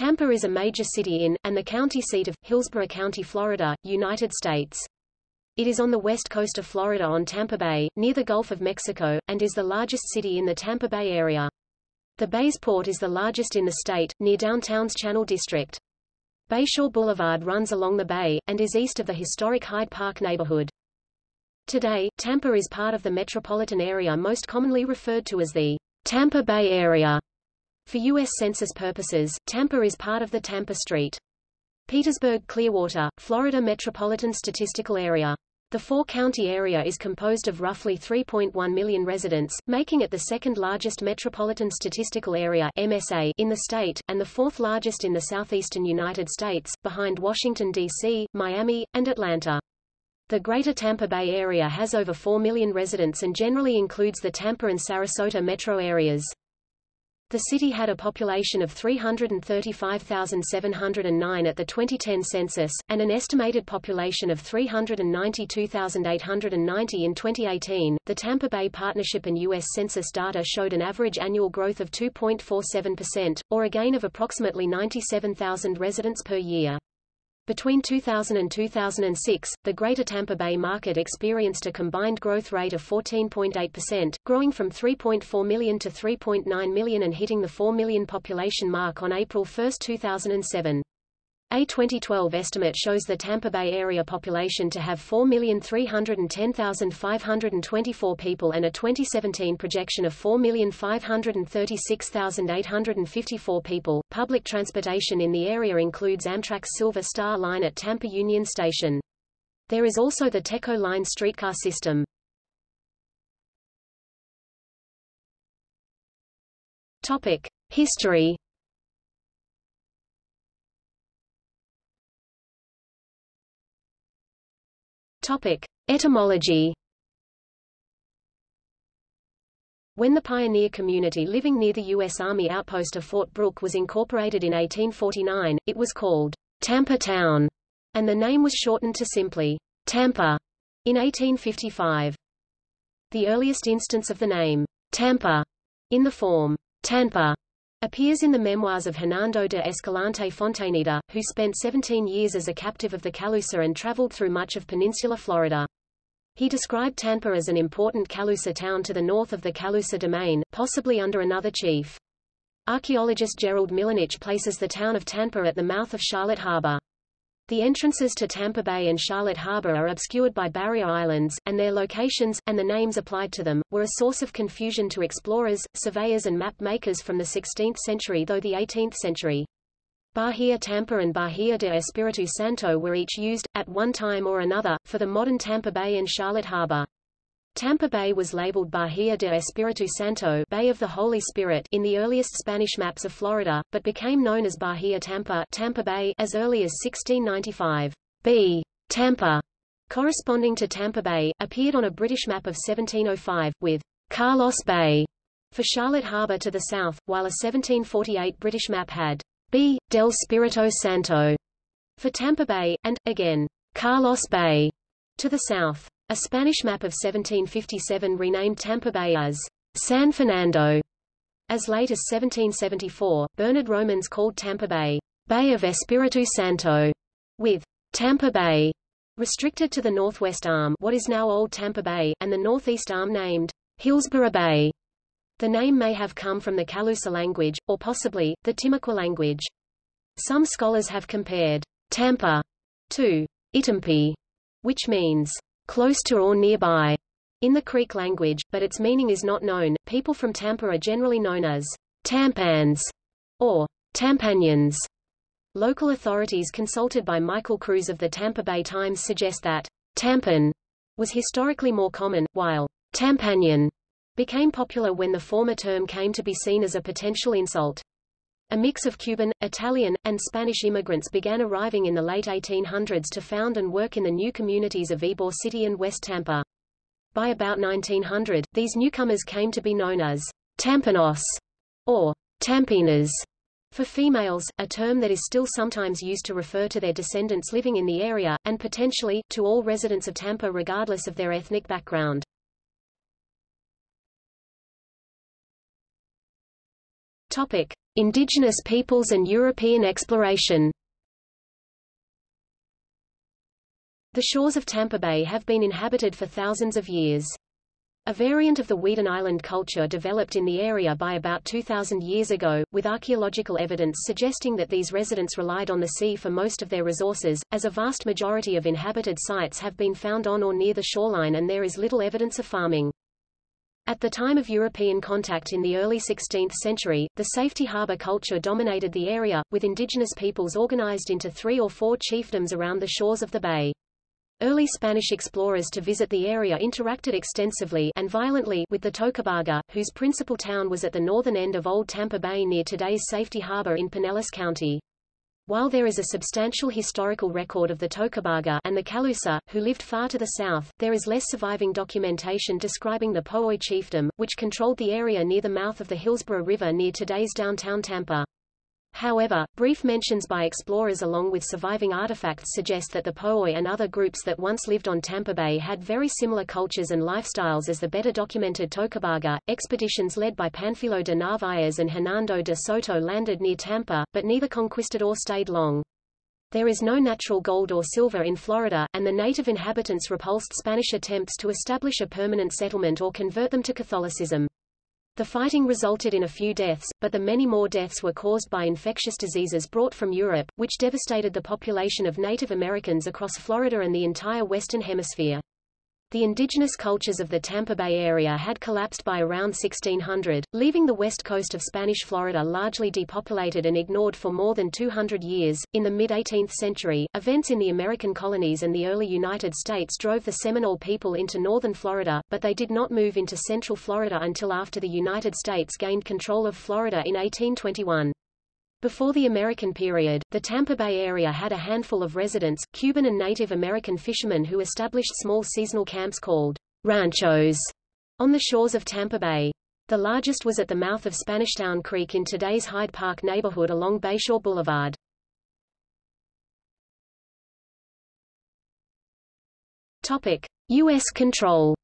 Tampa is a major city in, and the county seat of, Hillsborough County, Florida, United States. It is on the west coast of Florida on Tampa Bay, near the Gulf of Mexico, and is the largest city in the Tampa Bay area. The bay's port is the largest in the state, near downtown's Channel District. Bayshore Boulevard runs along the bay, and is east of the historic Hyde Park neighborhood. Today, Tampa is part of the metropolitan area most commonly referred to as the Tampa Bay area. For U.S. Census purposes, Tampa is part of the Tampa St. Petersburg-Clearwater, Florida Metropolitan Statistical Area. The four-county area is composed of roughly 3.1 million residents, making it the second largest metropolitan statistical area MSA in the state, and the fourth largest in the southeastern United States, behind Washington, D.C., Miami, and Atlanta. The Greater Tampa Bay area has over 4 million residents and generally includes the Tampa and Sarasota metro areas. The city had a population of 335,709 at the 2010 census, and an estimated population of 392,890 in 2018. The Tampa Bay Partnership and U.S. Census data showed an average annual growth of 2.47%, or a gain of approximately 97,000 residents per year. Between 2000 and 2006, the Greater Tampa Bay market experienced a combined growth rate of 14.8%, growing from 3.4 million to 3.9 million and hitting the 4 million population mark on April 1, 2007. A 2012 estimate shows the Tampa Bay area population to have 4,310,524 people and a 2017 projection of 4,536,854 people. Public transportation in the area includes Amtrak's Silver Star Line at Tampa Union Station. There is also the Teco Line streetcar system. Topic: History Topic: Etymology. When the pioneer community living near the U.S. Army outpost of Fort Brooke was incorporated in 1849, it was called Tampa Town, and the name was shortened to simply Tampa in 1855. The earliest instance of the name Tampa in the form Tanpa appears in the memoirs of Hernando de Escalante Fontaneda, who spent 17 years as a captive of the Calusa and traveled through much of peninsular Florida. He described Tampa as an important Calusa town to the north of the Calusa domain, possibly under another chief. Archaeologist Jerald Milanich places the town of Tampa at the mouth of Charlotte Harbor. The entrances to Tampa Bay and Charlotte Harbor are obscured by barrier islands, and their locations, and the names applied to them, were a source of confusion to explorers, surveyors and map makers from the 16th century though the 18th century. Bahia Tampa and Bahia de Espiritu Santo were each used, at one time or another, for the modern Tampa Bay and Charlotte Harbor. Tampa Bay was labeled Bahia de Espiritu Santo Bay of the Holy Spirit in the earliest Spanish maps of Florida, but became known as Bahia Tampa, Tampa Bay as early as 1695. B. Tampa, corresponding to Tampa Bay, appeared on a British map of 1705, with Carlos Bay for Charlotte Harbor to the south, while a 1748 British map had B. del Spirito Santo for Tampa Bay, and, again, Carlos Bay to the south. A Spanish map of 1757 renamed Tampa Bay as San Fernando. As late as 1774, Bernard Romans called Tampa Bay Bay of Espiritu Santo, with Tampa Bay restricted to the northwest arm what is now Old Tampa Bay, and the northeast arm named Hillsborough Bay. The name may have come from the Calusa language, or possibly, the Timucua language. Some scholars have compared Tampa to Itampi, which means close to or nearby in the Creek language, but its meaning is not known. People from Tampa are generally known as Tampans or Tampanians. Local authorities consulted by Michael Kruse of the Tampa Bay Times suggest that Tampan was historically more common, while Tampanian became popular when the former term came to be seen as a potential insult. A mix of Cuban, Italian, and Spanish immigrants began arriving in the late 1800s to found and work in the new communities of Ybor City and West Tampa. By about 1900, these newcomers came to be known as Tampeños or Tampeñas for females, a term that is still sometimes used to refer to their descendants living in the area, and potentially, to all residents of Tampa regardless of their ethnic background. Topic. Indigenous peoples and European exploration The shores of Tampa Bay have been inhabited for thousands of years. A variant of the Weedon Island culture developed in the area by about 2,000 years ago, with archaeological evidence suggesting that these residents relied on the sea for most of their resources, as a vast majority of inhabited sites have been found on or near the shoreline and there is little evidence of farming. At the time of European contact in the early 16th century, the safety harbor culture dominated the area, with indigenous peoples organized into three or four chiefdoms around the shores of the bay. Early Spanish explorers to visit the area interacted extensively and violently with the Tocobaga, whose principal town was at the northern end of Old Tampa Bay near today's Safety Harbor in Pinellas County. While there is a substantial historical record of the Tocobaga and the Calusa, who lived far to the south, there is less surviving documentation describing the Po'oi chiefdom, which controlled the area near the mouth of the Hillsborough River near today's downtown Tampa. However, brief mentions by explorers along with surviving artifacts suggest that the Po'oi and other groups that once lived on Tampa Bay had very similar cultures and lifestyles as the better documented Tocobaga. Expeditions led by Panfilo de Narvaez and Hernando de Soto landed near Tampa, but neither conquisted or stayed long. There is no natural gold or silver in Florida, and the native inhabitants repulsed Spanish attempts to establish a permanent settlement or convert them to Catholicism. The fighting resulted in a few deaths, but the many more deaths were caused by infectious diseases brought from Europe, which devastated the population of Native Americans across Florida and the entire Western Hemisphere. The indigenous cultures of the Tampa Bay area had collapsed by around 1600, leaving the west coast of Spanish Florida largely depopulated and ignored for more than 200 years. In the mid-18th century, events in the American colonies and the early United States drove the Seminole people into northern Florida, but they did not move into central Florida until after the United States gained control of Florida in 1821. Before the American period, the Tampa Bay area had a handful of residents, Cuban and Native American fishermen who established small seasonal camps called ranchos on the shores of Tampa Bay. The largest was at the mouth of Spanishtown Creek in today's Hyde Park neighborhood along Bayshore Boulevard. Topic: US control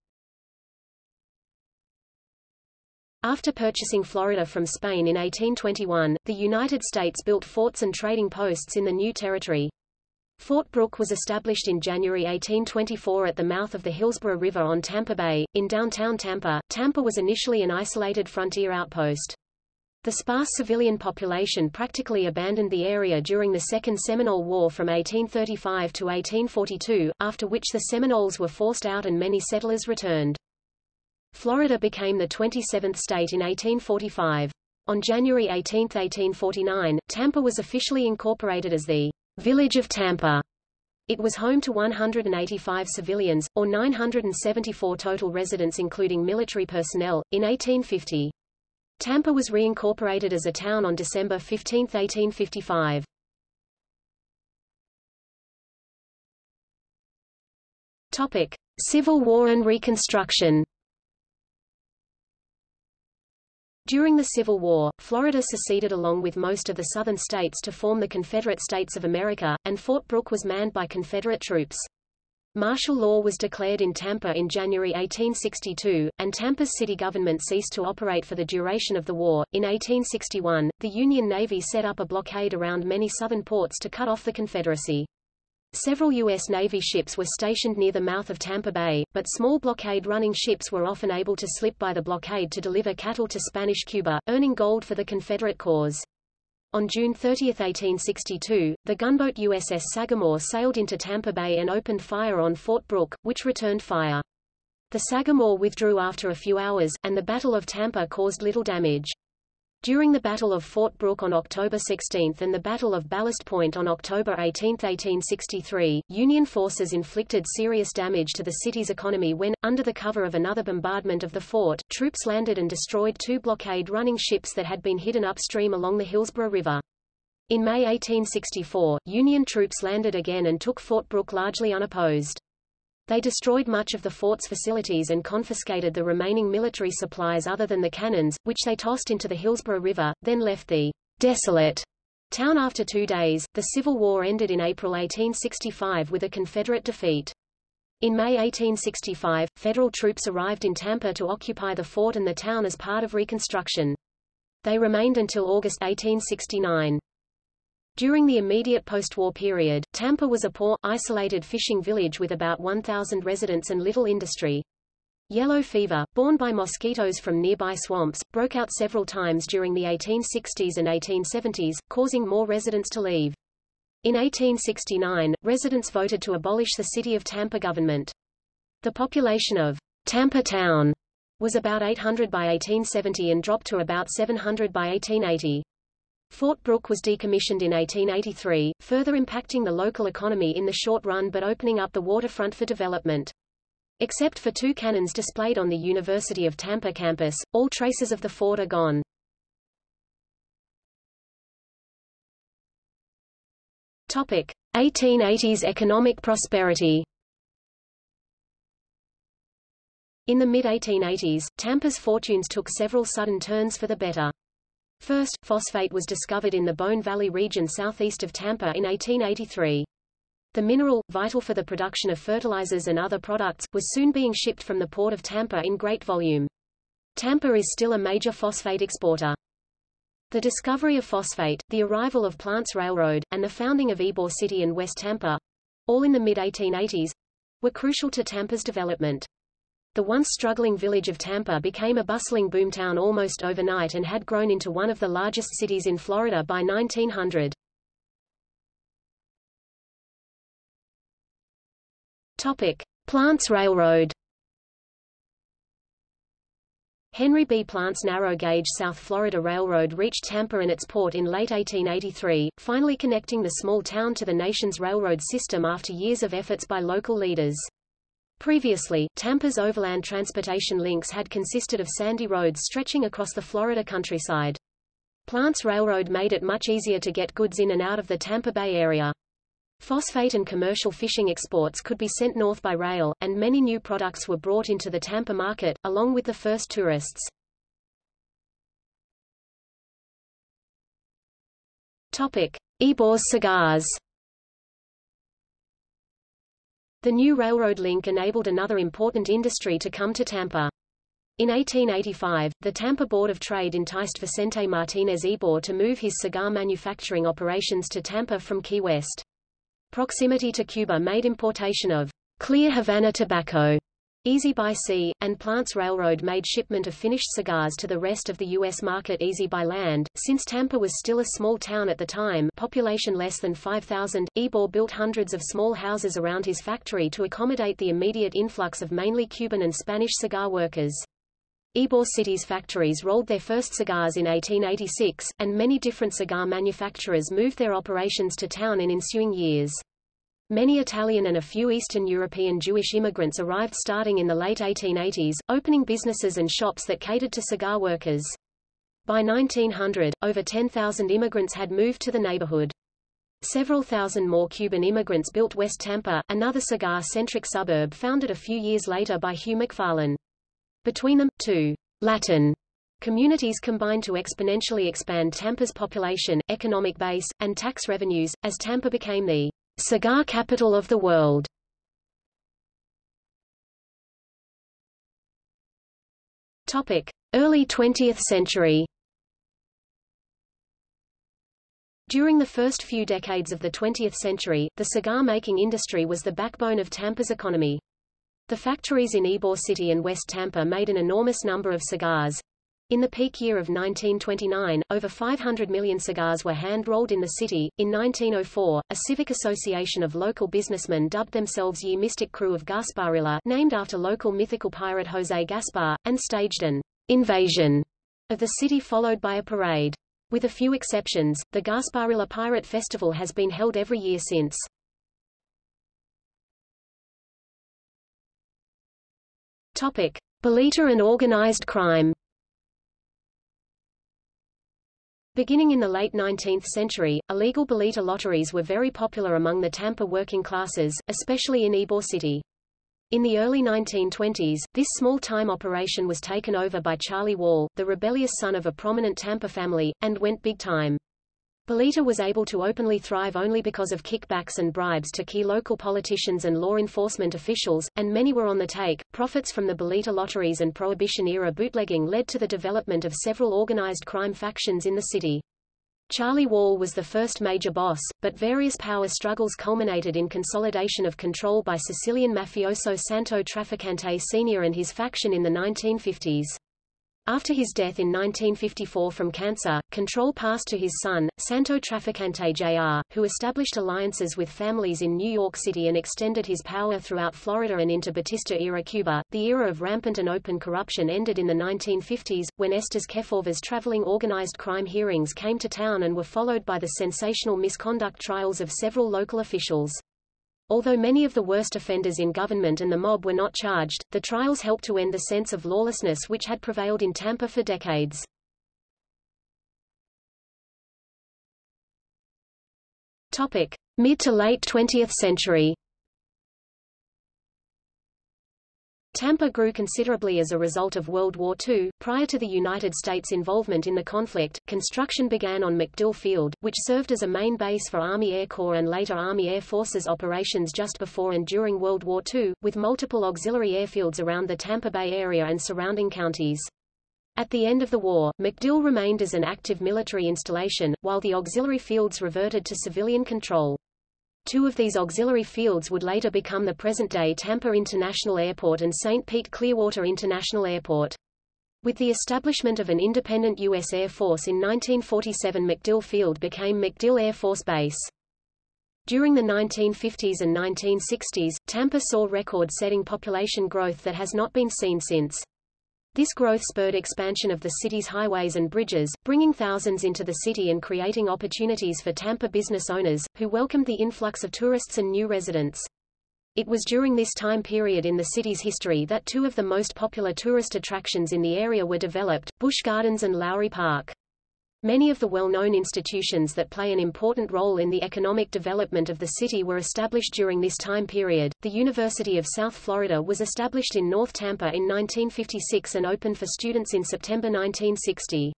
After purchasing Florida from Spain in 1821, the United States built forts and trading posts in the new territory. Fort Brooke was established in January 1824 at the mouth of the Hillsborough River on Tampa Bay, in downtown Tampa. Tampa was initially an isolated frontier outpost. The sparse civilian population practically abandoned the area during the Second Seminole War from 1835 to 1842, after which the Seminoles were forced out and many settlers returned. Florida became the 27th state in 1845. On January 18, 1849, Tampa was officially incorporated as the Village of Tampa. It was home to 185 civilians, or 974 total residents including military personnel, in 1850. Tampa was reincorporated as a town on December 15, 1855. Topic. Civil War and Reconstruction During the Civil War, Florida seceded along with most of the southern states to form the Confederate States of America, and Fort Brooke was manned by Confederate troops. Martial law was declared in Tampa in January 1862, and Tampa's city government ceased to operate for the duration of the war. In 1861, the Union Navy set up a blockade around many southern ports to cut off the Confederacy. Several U.S. Navy ships were stationed near the mouth of Tampa Bay, but small blockade-running ships were often able to slip by the blockade to deliver cattle to Spanish Cuba, earning gold for the Confederate cause. On June 30, 1862, the gunboat USS Sagamore sailed into Tampa Bay and opened fire on Fort Brooke, which returned fire. The Sagamore withdrew after a few hours, and the Battle of Tampa caused little damage. During the Battle of Fort Brooke on October 16 and the Battle of Ballast Point on October 18, 1863, Union forces inflicted serious damage to the city's economy when, under the cover of another bombardment of the fort, troops landed and destroyed two blockade-running ships that had been hidden upstream along the Hillsborough River. In May 1864, Union troops landed again and took Fort Brooke largely unopposed. They destroyed much of the fort's facilities and confiscated the remaining military supplies other than the cannons, which they tossed into the Hillsborough River, then left the desolate town after two days. The Civil War ended in April 1865 with a Confederate defeat. In May 1865, Federal troops arrived in Tampa to occupy the fort and the town as part of Reconstruction. They remained until August 1869. During the immediate post-war period, Tampa was a poor, isolated fishing village with about 1,000 residents and little industry. Yellow fever, borne by mosquitoes from nearby swamps, broke out several times during the 1860s and 1870s, causing more residents to leave. In 1869, residents voted to abolish the City of Tampa government. The population of Tampa Town was about 800 by 1870 and dropped to about 700 by 1880. Fort Brooke was decommissioned in 1883, further impacting the local economy in the short run but opening up the waterfront for development. Except for two cannons displayed on the University of Tampa campus, all traces of the fort are gone. Topic: 1880s economic prosperity. In the mid-1880s, Tampa's fortunes took several sudden turns for the better. First, phosphate was discovered in the Bone Valley region southeast of Tampa in 1883. The mineral, vital for the production of fertilizers and other products, was soon being shipped from the port of Tampa in great volume. Tampa is still a major phosphate exporter. The discovery of phosphate, the arrival of Plants Railroad, and the founding of Ybor City and West Tampa, all in the mid-1880s, were crucial to Tampa's development. The once struggling village of Tampa became a bustling boomtown almost overnight and had grown into one of the largest cities in Florida by 1900. Topic: Plants Railroad. Henry B. Plants narrow gauge South Florida Railroad reached Tampa and its port in late 1883, finally connecting the small town to the nation's railroad system after years of efforts by local leaders. Previously, Tampa's overland transportation links had consisted of sandy roads stretching across the Florida countryside. Plants Railroad made it much easier to get goods in and out of the Tampa Bay area. Phosphate and commercial fishing exports could be sent north by rail, and many new products were brought into the Tampa market, along with the first tourists. Topic. Ybor's cigars The new railroad link enabled another important industry to come to Tampa. In 1885, the Tampa Board of Trade enticed Vicente Martinez Ybor to move his cigar manufacturing operations to Tampa from Key West. Proximity to Cuba made importation of clear Havana tobacco easy by sea, and Plants Railroad made shipment of finished cigars to the rest of the U.S. market easy by land. Since Tampa was still a small town at the time population less than 5,000, Ybor built hundreds of small houses around his factory to accommodate the immediate influx of mainly Cuban and Spanish cigar workers. Ybor City's factories rolled their first cigars in 1886, and many different cigar manufacturers moved their operations to town in ensuing years. Many Italian and a few Eastern European Jewish immigrants arrived starting in the late 1880s, opening businesses and shops that catered to cigar workers. By 1900, over 10,000 immigrants had moved to the neighborhood. Several thousand more Cuban immigrants built West Tampa, another cigar-centric suburb founded a few years later by Hugh McFarlane. Between them, two Latin communities combined to exponentially expand Tampa's population, economic base, and tax revenues, as Tampa became the cigar capital of the world. Early 20th century. During the first few decades of the 20th century, the cigar-making industry was the backbone of Tampa's economy. The factories in Ybor City and West Tampa made an enormous number of cigars. In the peak year of 1929, over 500 million cigars were hand-rolled in the city. In 1904, a civic association of local businessmen dubbed themselves Ye Mystic Crew of Gasparilla, named after local mythical pirate Jose Gaspar, and staged an invasion of the city followed by a parade. With a few exceptions, the Gasparilla Pirate Festival has been held every year since. Topic: Bolita and organized crime. Beginning in the late 19th century, illegal bolita lotteries were very popular among the Tampa working classes, especially in Ybor City. In the early 1920s, this small-time operation was taken over by Charlie Wall, the rebellious son of a prominent Tampa family, and went big time. Bolita was able to openly thrive only because of kickbacks and bribes to key local politicians and law enforcement officials, and many were on the take. Profits from the Bolita lotteries and Prohibition-era bootlegging led to the development of several organized crime factions in the city. Charlie Wall was the first major boss, but various power struggles culminated in consolidation of control by Sicilian mafioso Santo Trafficante Sr. and his faction in the 1950s. After his death in 1954 from cancer, control passed to his son, Santo Trafficante Jr., who established alliances with families in New York City and extended his power throughout Florida and into Batista-era Cuba. The era of rampant and open corruption ended in the 1950s, when Estes Kefauver's traveling organized crime hearings came to town and were followed by the sensational misconduct trials of several local officials. Although many of the worst offenders in government and the mob were not charged, the trials helped to end the sense of lawlessness which had prevailed in Tampa for decades. Topic: Mid to late 20th century. Tampa grew considerably as a result of World War II. Prior to the United States' involvement in the conflict, construction began on MacDill Field, which served as a main base for Army Air Corps and later Army Air Forces operations just before and during World War II, with multiple auxiliary airfields around the Tampa Bay area and surrounding counties. At the end of the war, MacDill remained as an active military installation, while the auxiliary fields reverted to civilian control. Two of these auxiliary fields would later become the present-day Tampa International Airport and St. Pete Clearwater International Airport. With the establishment of an independent U.S. Air Force in 1947 MacDill Field became MacDill Air Force Base. During the 1950s and 1960s, Tampa saw record-setting population growth that has not been seen since. This growth spurred expansion of the city's highways and bridges, bringing thousands into the city and creating opportunities for Tampa business owners, who welcomed the influx of tourists and new residents. It was during this time period in the city's history that two of the most popular tourist attractions in the area were developed, Busch Gardens and Lowry Park. Many of the well-known institutions that play an important role in the economic development of the city were established during this time period. The University of South Florida was established in North Tampa in 1956 and opened for students in September 1960.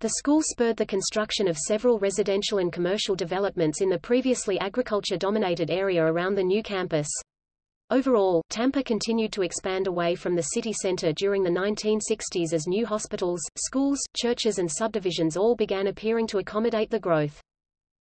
The school spurred the construction of several residential and commercial developments in the previously agriculture-dominated area around the new campus. Overall, Tampa continued to expand away from the city center during the 1960s as new hospitals, schools, churches and subdivisions all began appearing to accommodate the growth.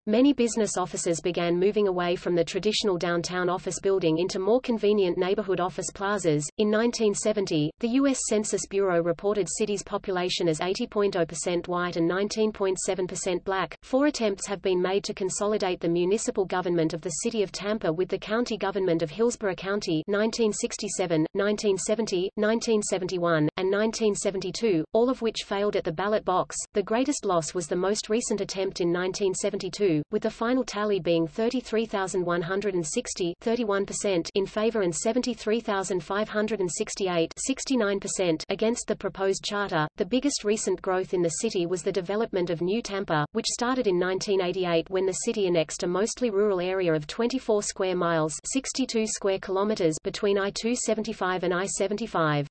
Many business offices began moving away from the traditional downtown office building into more convenient neighborhood office plazas. In 1970, the U.S. Census Bureau reported city's population as 80.0% white and 19.7% black. Four attempts have been made to consolidate the municipal government of the city of Tampa with the county government of Hillsborough County 1967, 1970, 1971, and 1972, all of which failed at the ballot box. The greatest loss was the most recent attempt in 1972 with the final tally being 33,160 31% in favor and 73,568 69% against the proposed charter. The biggest recent growth in the city was the development of New Tampa, which started in 1988 when the city annexed a mostly rural area of 24 square miles 62 square kilometers between I-275 and I-75.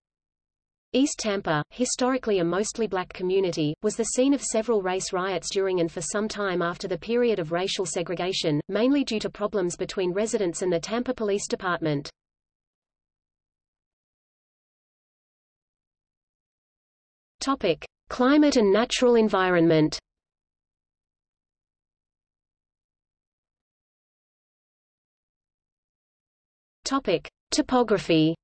East Tampa, historically a mostly black community, was the scene of several race riots during and for some time after the period of racial segregation, mainly due to problems between residents and the Tampa Police Department. Topic: Climate and natural environment. Topic: Topography.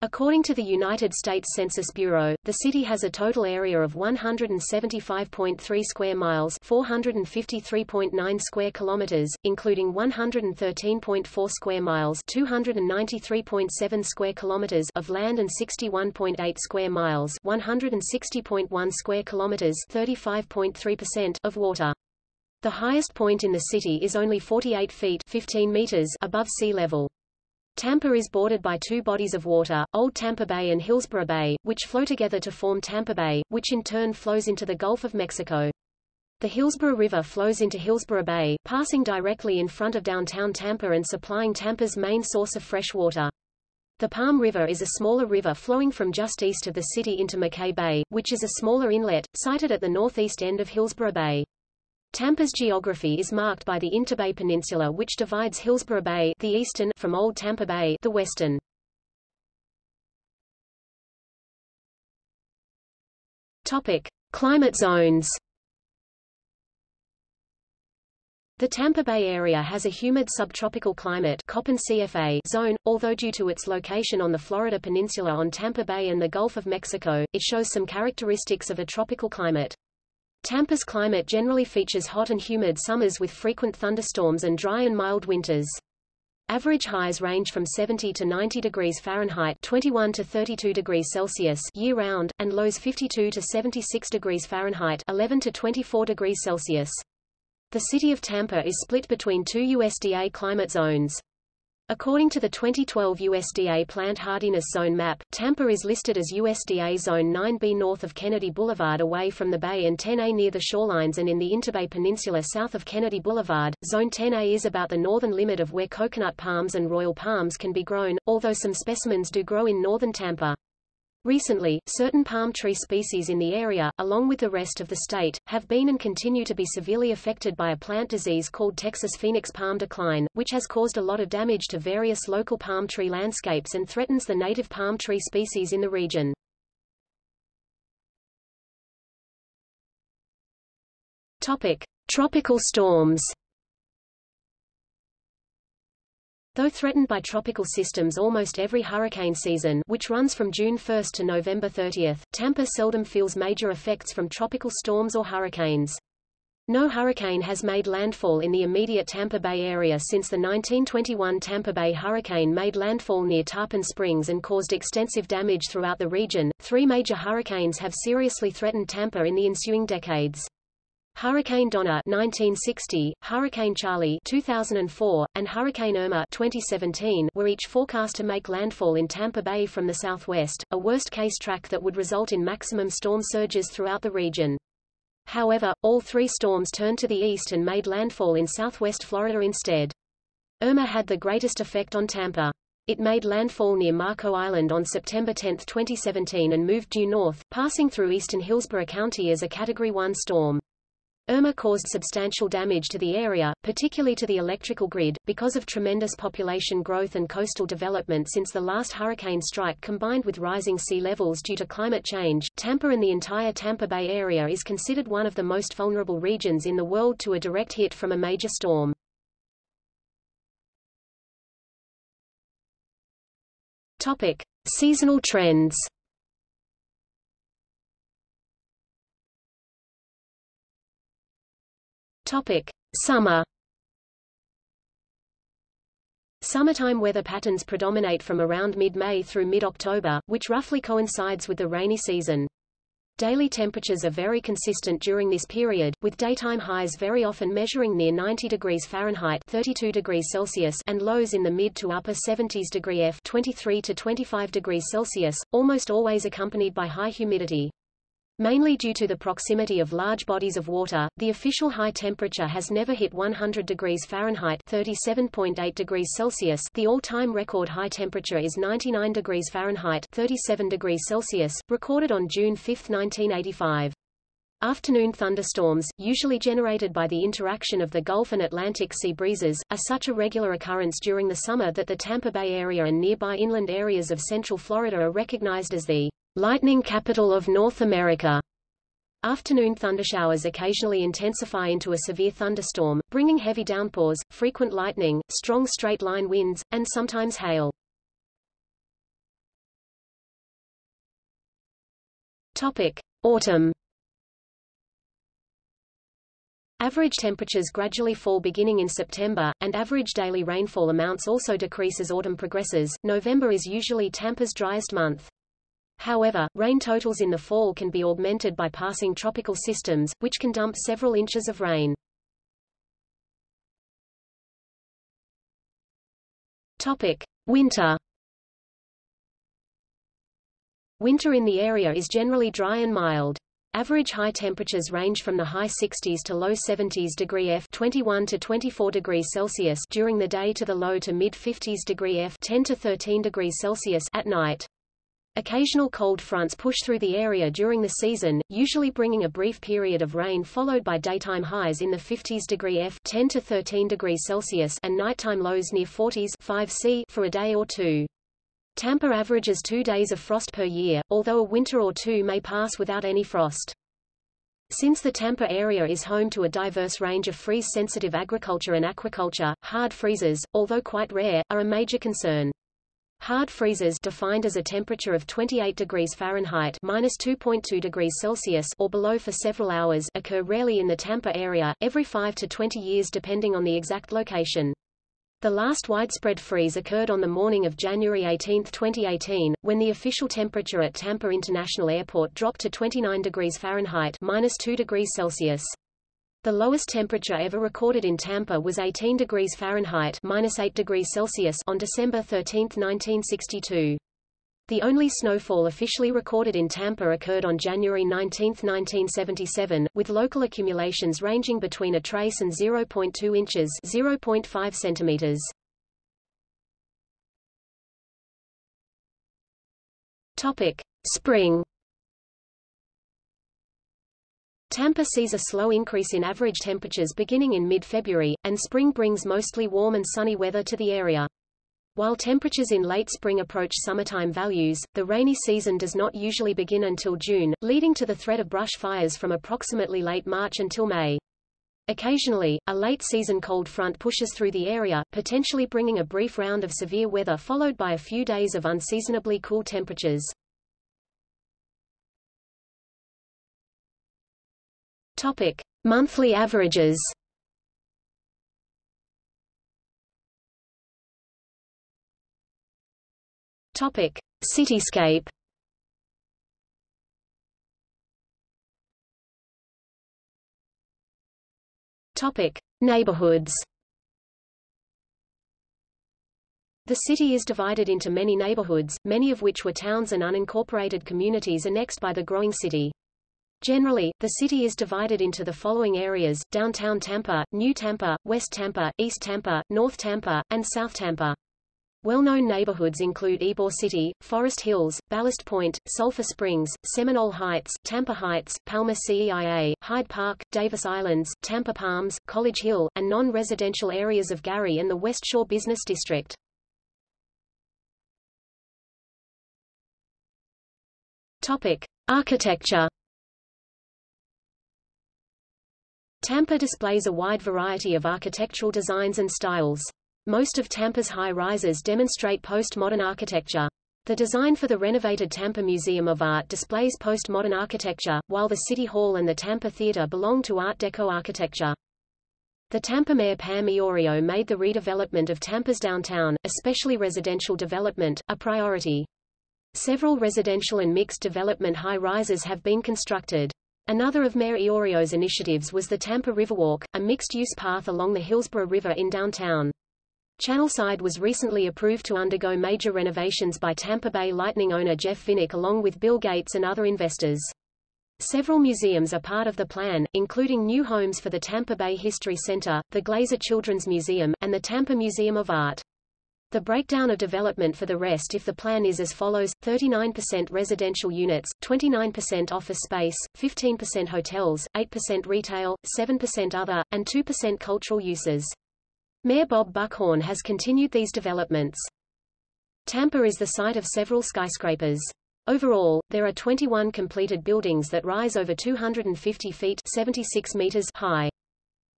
According to the United States Census Bureau, the city has a total area of 175.3 square miles, 453.9 square kilometers, including 113.4 square miles, 293.7 square kilometers of land and 61.8 square miles, 160.1 square kilometers, 35.3% of water. The highest point in the city is only 48 feet 15 meters above sea level. Tampa is bordered by two bodies of water, Old Tampa Bay and Hillsborough Bay, which flow together to form Tampa Bay, which in turn flows into the Gulf of Mexico. The Hillsborough River flows into Hillsborough Bay, passing directly in front of downtown Tampa and supplying Tampa's main source of fresh water. The Palm River is a smaller river flowing from just east of the city into McKay Bay, which is a smaller inlet, sited at the northeast end of Hillsborough Bay. Tampa's geography is marked by the Interbay Peninsula which divides Hillsborough Bay the eastern from Old Tampa Bay the western. Topic: Climate zones. The Tampa Bay area has a humid subtropical climate Köppen CFA zone, although due to its location on the Florida Peninsula on Tampa Bay and the Gulf of Mexico, it shows some characteristics of a tropical climate. Tampa's climate generally features hot and humid summers with frequent thunderstorms and dry and mild winters. Average highs range from 70 to 90 degrees Fahrenheit 21 to 32 degrees Celsius year-round, and lows 52 to 76 degrees Fahrenheit 11 to 24 degrees Celsius. The city of Tampa is split between two USDA climate zones. According to the 2012 USDA Plant Hardiness Zone map, Tampa is listed as USDA Zone 9B north of Kennedy Boulevard away from the bay and 10A near the shorelines and in the Interbay Peninsula south of Kennedy Boulevard. Zone 10A is about the northern limit of where coconut palms and royal palms can be grown, although some specimens do grow in northern Tampa. Recently, certain palm tree species in the area, along with the rest of the state, have been and continue to be severely affected by a plant disease called Texas phoenix palm decline, which has caused a lot of damage to various local palm tree landscapes and threatens the native palm tree species in the region. Topic: Tropical storms. Though threatened by tropical systems almost every hurricane season which runs from June 1 to November 30, Tampa seldom feels major effects from tropical storms or hurricanes. No hurricane has made landfall in the immediate Tampa Bay area since the 1921 Tampa Bay hurricane made landfall near Tarpon Springs and caused extensive damage throughout the region. Three major hurricanes have seriously threatened Tampa in the ensuing decades. Hurricane Donna 1960, Hurricane Charley 2004, and Hurricane Irma 2017 were each forecast to make landfall in Tampa Bay from the southwest, a worst-case track that would result in maximum storm surges throughout the region. However, all three storms turned to the east and made landfall in southwest Florida instead. Irma had the greatest effect on Tampa. It made landfall near Marco Island on September 10, 2017 and moved due north, passing through eastern Hillsborough County as a Category 1 storm. Irma caused substantial damage to the area, particularly to the electrical grid, because of tremendous population growth and coastal development since the last hurricane strike combined with rising sea levels due to climate change. Tampa and the entire Tampa Bay area is considered one of the most vulnerable regions in the world to a direct hit from a major storm. Topic: Seasonal trends. Topic: Summer. Summertime weather patterns predominate from around mid-May through mid-October, which roughly coincides with the rainy season. Daily temperatures are very consistent during this period, with daytime highs very often measuring near 90 degrees Fahrenheit 32 degrees Celsius and lows in the mid to upper 70s degree F 23 to 25 degrees Celsius, almost always accompanied by high humidity. Mainly due to the proximity of large bodies of water, the official high temperature has never hit 100 degrees Fahrenheit 37.8 degrees Celsius the all-time record high temperature is 99 degrees Fahrenheit 37 degrees Celsius, recorded on June 5, 1985. Afternoon thunderstorms, usually generated by the interaction of the Gulf and Atlantic sea breezes, are such a regular occurrence during the summer that the Tampa Bay area and nearby inland areas of central Florida are recognized as the lightning capital of North America. Afternoon thundershowers occasionally intensify into a severe thunderstorm, bringing heavy downpours, frequent lightning, strong straight-line winds, and sometimes hail. Topic: Autumn. Average temperatures gradually fall beginning in September, and average daily rainfall amounts also decrease as autumn progresses. November is usually Tampa's driest month. However, rain totals in the fall can be augmented by passing tropical systems, which can dump several inches of rain. Topic: Winter. Winter in the area is generally dry and mild. Average high temperatures range from the high 60s to low 70s degree F 21 to 24 degrees Celsius during the day to the low to mid 50s degree F 10 to 13 degrees Celsius at night. Occasional cold fronts push through the area during the season, usually bringing a brief period of rain followed by daytime highs in the 50s degree F 10 to 13 degrees Celsius and nighttime lows near 40s 5 C for a day or two. Tampa averages two days of frost per year, although a winter or two may pass without any frost. Since the Tampa area is home to a diverse range of freeze-sensitive agriculture and aquaculture, hard freezes, although quite rare, are a major concern. Hard freezes defined as a temperature of 28 degrees Fahrenheit minus 2.2 degrees Celsius or below for several hours occur rarely in the Tampa area, every 5 to 20 years depending on the exact location. The last widespread freeze occurred on the morning of January 18, 2018, when the official temperature at Tampa International Airport dropped to 29 degrees Fahrenheit minus 2 degrees Celsius. The lowest temperature ever recorded in Tampa was 18 degrees Fahrenheit minus 8 degrees Celsius on December 13, 1962. The only snowfall officially recorded in Tampa occurred on January 19, 1977, with local accumulations ranging between a trace and 0.2 inches 0.5 centimeters. Topic. Spring Tampa sees a slow increase in average temperatures beginning in mid-February, and spring brings mostly warm and sunny weather to the area. While temperatures in late spring approach summertime values, the rainy season does not usually begin until June, leading to the threat of brush fires from approximately late March until May. Occasionally, a late-season cold front pushes through the area, potentially bringing a brief round of severe weather followed by a few days of unseasonably cool temperatures. Topic: Monthly averages. Topic: Cityscape. Topic: Neighborhoods. The city is divided into many neighborhoods, many of which were towns and unincorporated communities annexed by the growing city. Generally, the city is divided into the following areas, downtown Tampa, New Tampa, West Tampa, East Tampa, North Tampa, and South Tampa. Well-known neighborhoods include Ybor City, Forest Hills, Ballast Point, Sulphur Springs, Seminole Heights, Tampa Heights, Palma Ceia, Hyde Park, Davis Islands, Tampa Palms, College Hill, and non-residential areas of Gary and the West Shore Business District. Topic: Architecture Tampa displays a wide variety of architectural designs and styles. Most of Tampa's high-rises demonstrate postmodern architecture. The design for the renovated Tampa Museum of Art displays postmodern architecture, while the City Hall and the Tampa Theater belong to Art Deco architecture. The Tampa Mayor Pam Iorio made the redevelopment of Tampa's downtown, especially residential development, a priority. Several residential and mixed development high-rises have been constructed. Another of Mayor Iorio's initiatives was the Tampa Riverwalk, a mixed-use path along the Hillsborough River in downtown. Channelside was recently approved to undergo major renovations by Tampa Bay Lightning owner Jeff Vinik along with Bill Gates and other investors. Several museums are part of the plan, including new homes for the Tampa Bay History Center, the Glazer Children's Museum, and the Tampa Museum of Art. The breakdown of development for the rest if the plan is as follows, 39% residential units, 29% office space, 15% hotels, 8% retail, 7% other, and 2% cultural uses. Mayor Bob Buckhorn has continued these developments. Tampa is the site of several skyscrapers. Overall, there are 21 completed buildings that rise over 250 feet 76 meters high.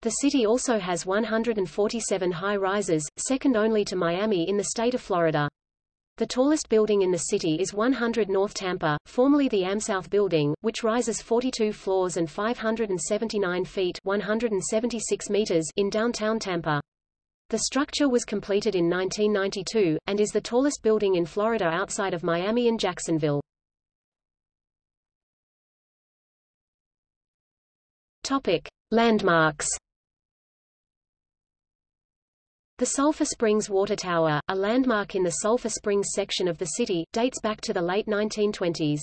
The city also has 147 high-rises, second only to Miami in the state of Florida. The tallest building in the city is 100 North Tampa, formerly the AmSouth Building, which rises 42 floors and 579 feet 176 meters in downtown Tampa. The structure was completed in 1992, and is the tallest building in Florida outside of Miami and Jacksonville. Topic. Landmarks the Sulphur Springs Water Tower, a landmark in the Sulphur Springs section of the city, dates back to the late 1920s.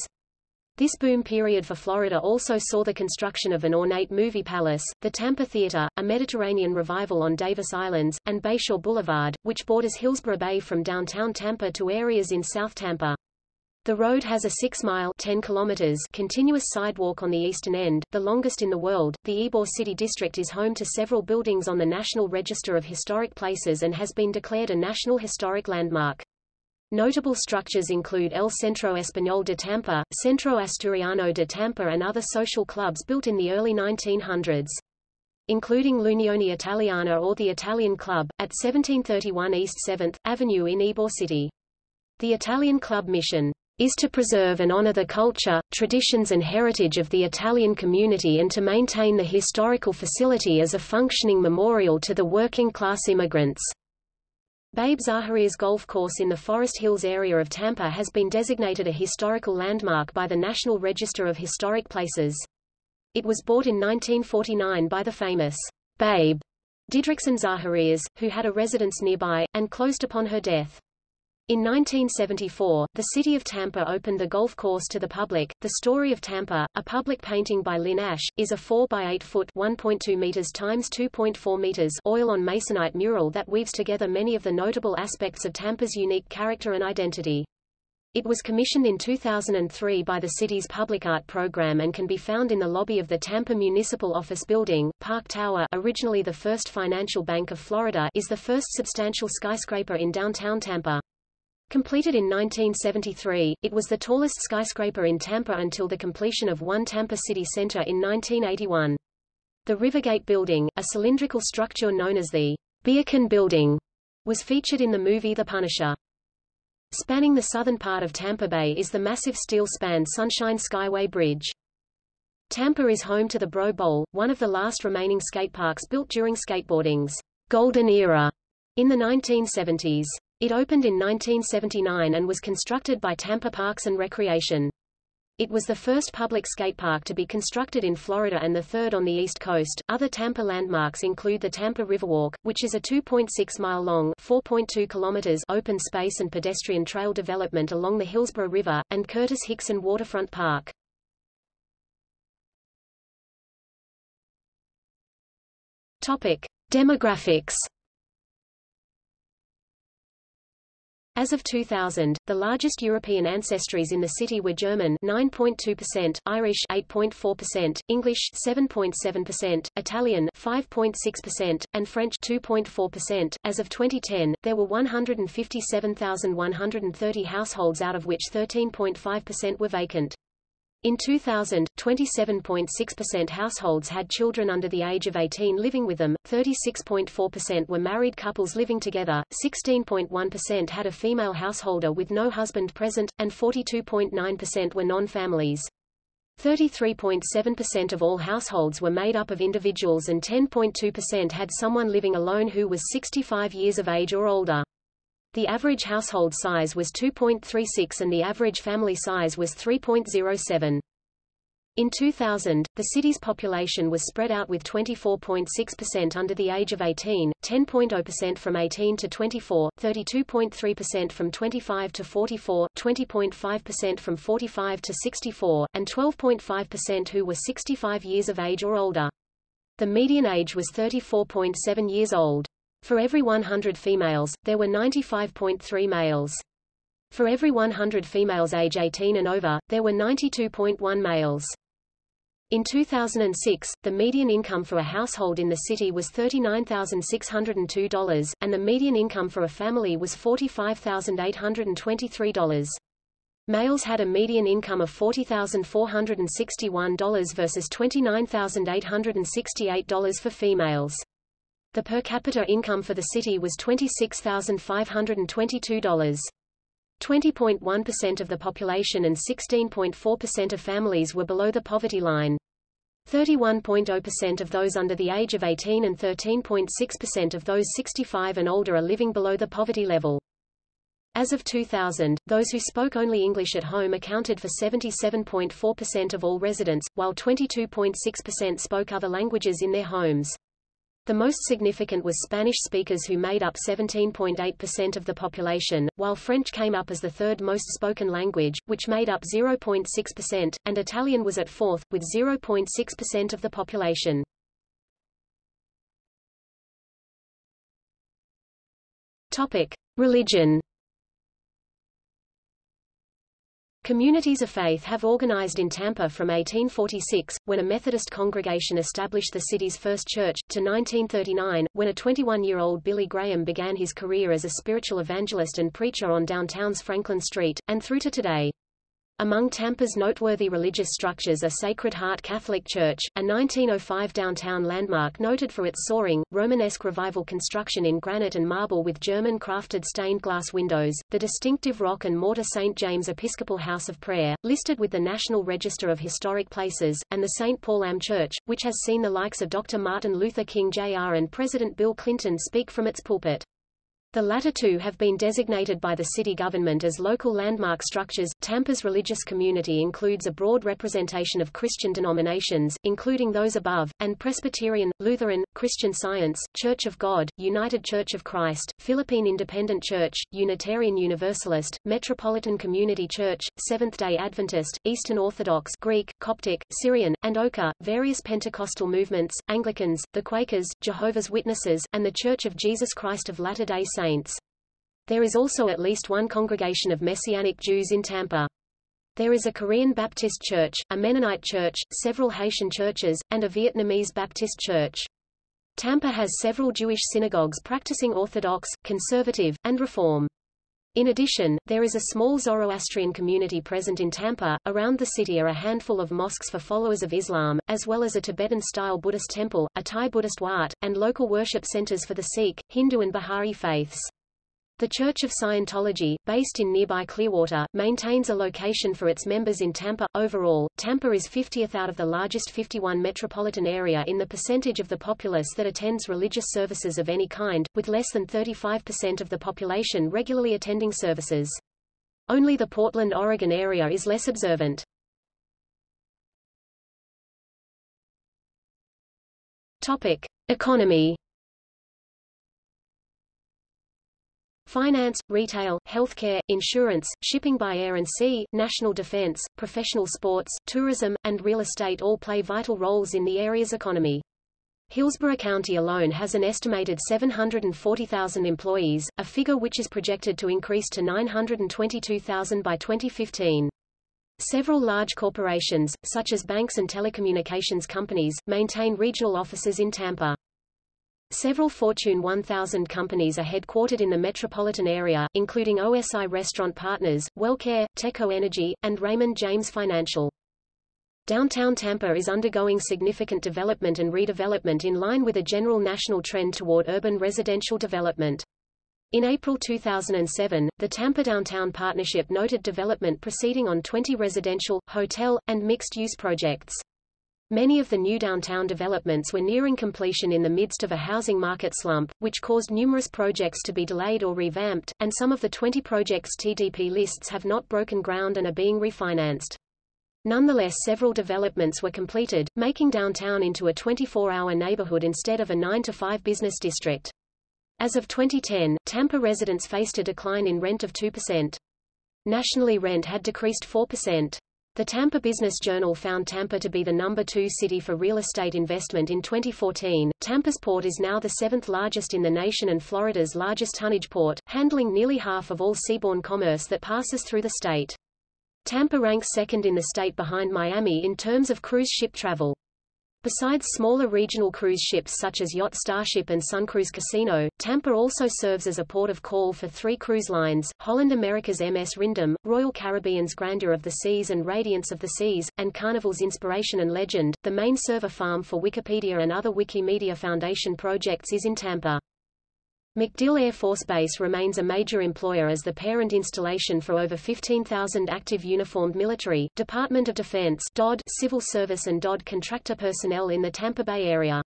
This boom period for Florida also saw the construction of an ornate movie palace, the Tampa Theater, a Mediterranean revival on Davis Islands, and Bayshore Boulevard, which borders Hillsborough Bay from downtown Tampa to areas in South Tampa. The road has a 6-mile (10 kilometers) continuous sidewalk on the eastern end, the longest in the world. The Ybor City District is home to several buildings on the National Register of Historic Places and has been declared a National Historic Landmark. Notable structures include El Centro Español de Tampa, Centro Asturiano de Tampa and other social clubs built in the early 1900s. Including l'Unione Italiana or the Italian Club, at 1731 East 7th Avenue in Ybor City. The Italian Club mission is to preserve and honor the culture, traditions and heritage of the Italian community and to maintain the historical facility as a functioning memorial to the working-class immigrants. Babe Zaharias Golf Course in the Forest Hills area of Tampa has been designated a historical landmark by the National Register of Historic Places. It was bought in 1949 by the famous Babe Didrikson Zaharias, who had a residence nearby, and closed upon her death. In 1974, the city of Tampa opened the golf course to the public. The Story of Tampa, a public painting by Lynn Ash, is a 4 by 8 foot (1.2 meters times 2.4 meters) oil on masonite mural that weaves together many of the notable aspects of Tampa's unique character and identity. It was commissioned in 2003 by the city's public art program and can be found in the lobby of the Tampa Municipal Office Building. Park Tower, originally the First Financial Bank of Florida, is the first substantial skyscraper in downtown Tampa. Completed in 1973, it was the tallest skyscraper in Tampa until the completion of One Tampa City Center in 1981. The Rivergate Building, a cylindrical structure known as the Beercan Building, was featured in the movie The Punisher. Spanning the southern part of Tampa Bay is the massive steel-span Sunshine Skyway Bridge. Tampa is home to the Bro Bowl, one of the last remaining skateparks built during skateboarding's golden era in the 1970s. It opened in 1979 and was constructed by Tampa Parks and Recreation. It was the first public skate park to be constructed in Florida and the third on the East Coast. Other Tampa landmarks include the Tampa Riverwalk, which is a 2.6 mile long, 4.2 kilometers open space and pedestrian trail development along the Hillsborough River, and Curtis Hixon Waterfront Park. Topic: Demographics. As of 2000, the largest European ancestries in the city were German 9.2%, Irish 8.4%, English 7.7%, Italian 5.6%, and French 2.4%. As of 2010, there were 157,130 households out of which 13.5% were vacant. In 2000, 27.6% households had children under the age of 18 living with them, 36.4% were married couples living together, 16.1% had a female householder with no husband present, and 42.9% were non-families. 33.7% of all households were made up of individuals and 10.2% had someone living alone who was 65 years of age or older. The average household size was 2.36 and the average family size was 3.07. In 2000, the city's population was spread out with 24.6% under the age of 18, 10.0% from 18 to 24, 32.3% from 25 to 44, 20.5% from 45 to 64, and 12.5% who were 65 years of age or older. The median age was 34.7 years old. For every 100 females, there were 95.3 males. For every 100 females age 18 and over, there were 92.1 males. In 2006, the median income for a household in the city was $39,602, and the median income for a family was $45,823. Males had a median income of $40,461 versus $29,868 for females. The per capita income for the city was $26,522. 20.1% of the population and 16.4% of families were below the poverty line. 31.0% of those under the age of 18 and 13.6% of those 65 and older are living below the poverty level. As of 2000, those who spoke only English at home accounted for 77.4% of all residents, while 22.6% spoke other languages in their homes. The most significant was Spanish speakers who made up 17.8% of the population, while French came up as the third most spoken language, which made up 0.6%, and Italian was at fourth, with 0.6% of the population. Topic. Religion Communities of faith have organized in Tampa from 1846, when a Methodist congregation established the city's first church, to 1939, when a 21-year-old Billy Graham began his career as a spiritual evangelist and preacher on downtown's Franklin Street, and through to today. Among Tampa's noteworthy religious structures are Sacred Heart Catholic Church, a 1905 downtown landmark noted for its soaring, Romanesque revival construction in granite and marble with German-crafted stained glass windows, the distinctive rock and mortar St. James Episcopal House of Prayer, listed with the National Register of Historic Places, and the St. Paul AME Church, which has seen the likes of Dr. Martin Luther King Jr. and President Bill Clinton speak from its pulpit. The latter two have been designated by the city government as local landmark structures. Tampa's religious community includes a broad representation of Christian denominations, including those above, and Presbyterian, Lutheran, Christian Science, Church of God, United Church of Christ, Philippine Independent Church, Unitarian Universalist, Metropolitan Community Church, Seventh-day Adventist, Eastern Orthodox Greek, Coptic, Syrian, and OCA, various Pentecostal movements, Anglicans, the Quakers, Jehovah's Witnesses, and the Church of Jesus Christ of Latter-day Saints saints. There is also at least one congregation of Messianic Jews in Tampa. There is a Korean Baptist church, a Mennonite church, several Haitian churches, and a Vietnamese Baptist church. Tampa has several Jewish synagogues practicing Orthodox, Conservative, and Reform. In addition, there is a small Zoroastrian community present in Tampa. Around the city are a handful of mosques for followers of Islam, as well as a Tibetan-style Buddhist temple, a Thai Buddhist wat, and local worship centers for the Sikh, Hindu and Baha'i faiths. The Church of Scientology, based in nearby Clearwater, maintains a location for its members in Tampa. Overall, Tampa is 50th out of the largest 51 metropolitan area in the percentage of the populace that attends religious services of any kind, with less than 35% of the population regularly attending services. Only the Portland, Oregon area is less observant. Topic: Economy Finance, retail, healthcare, insurance, shipping by air and sea, national defense, professional sports, tourism, and real estate all play vital roles in the area's economy. Hillsborough County alone has an estimated 740,000 employees, a figure which is projected to increase to 922,000 by 2015. Several large corporations, such as banks and telecommunications companies, maintain regional offices in Tampa. Several Fortune 1000 companies are headquartered in the metropolitan area, including OSI Restaurant Partners, WellCare, Teco Energy, and Raymond James Financial. Downtown Tampa is undergoing significant development and redevelopment in line with a general national trend toward urban residential development. In April 2007, the Tampa Downtown Partnership noted development proceeding on 20 residential, hotel, and mixed-use projects. Many of the new downtown developments were nearing completion in the midst of a housing market slump, which caused numerous projects to be delayed or revamped, and some of the 20 projects TDP lists have not broken ground and are being refinanced. Nonetheless several developments were completed, making downtown into a 24-hour neighborhood instead of a 9-to-5 business district. As of 2010, Tampa residents faced a decline in rent of 2%. Nationally rent had decreased 4%. The Tampa Business Journal found Tampa to be the number two city for real estate investment in 2014. Tampa's port is now the seventh largest in the nation and Florida's largest tonnage port, handling nearly half of all seaborne commerce that passes through the state. Tampa ranks second in the state behind Miami in terms of cruise ship travel. Besides smaller regional cruise ships such as Yacht Starship and Suncruise Casino, Tampa also serves as a port of call for three cruise lines, Holland America's MS Ryndam, Royal Caribbean's Grandeur of the Seas and Radiance of the Seas, and Carnival's Inspiration and Legend. The main server farm for Wikipedia and other Wikimedia Foundation projects is in Tampa. MacDill Air Force Base remains a major employer as the parent installation for over 15,000 active uniformed military, Department of Defense DOD, civil service and DOD contractor personnel in the Tampa Bay area.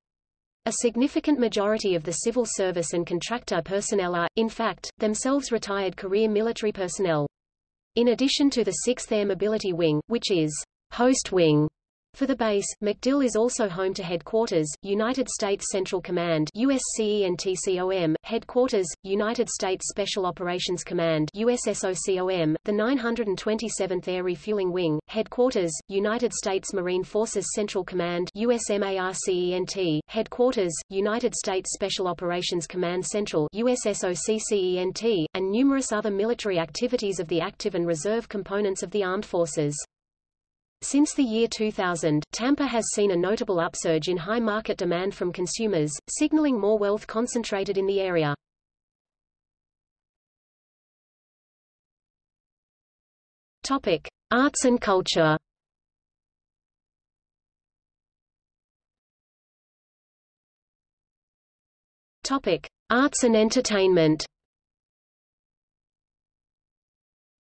A significant majority of the civil service and contractor personnel are, in fact, themselves retired career military personnel. In addition to the 6th Air Mobility Wing, which is host wing For the base, MacDill is also home to headquarters, United States Central Command USCENTCOM, headquarters, United States Special Operations Command USSOCOM, the 927th Air Refueling Wing, headquarters, United States Marine Forces Central Command USMARCENT, headquarters, United States Special Operations Command Central USSOCCENT, and numerous other military activities of the active and reserve components of the armed forces. Since the year 2000, Tampa has seen a notable upsurge in high market demand from consumers, signaling more wealth concentrated in the area. Topic: Arts and culture. Topic: Arts and entertainment.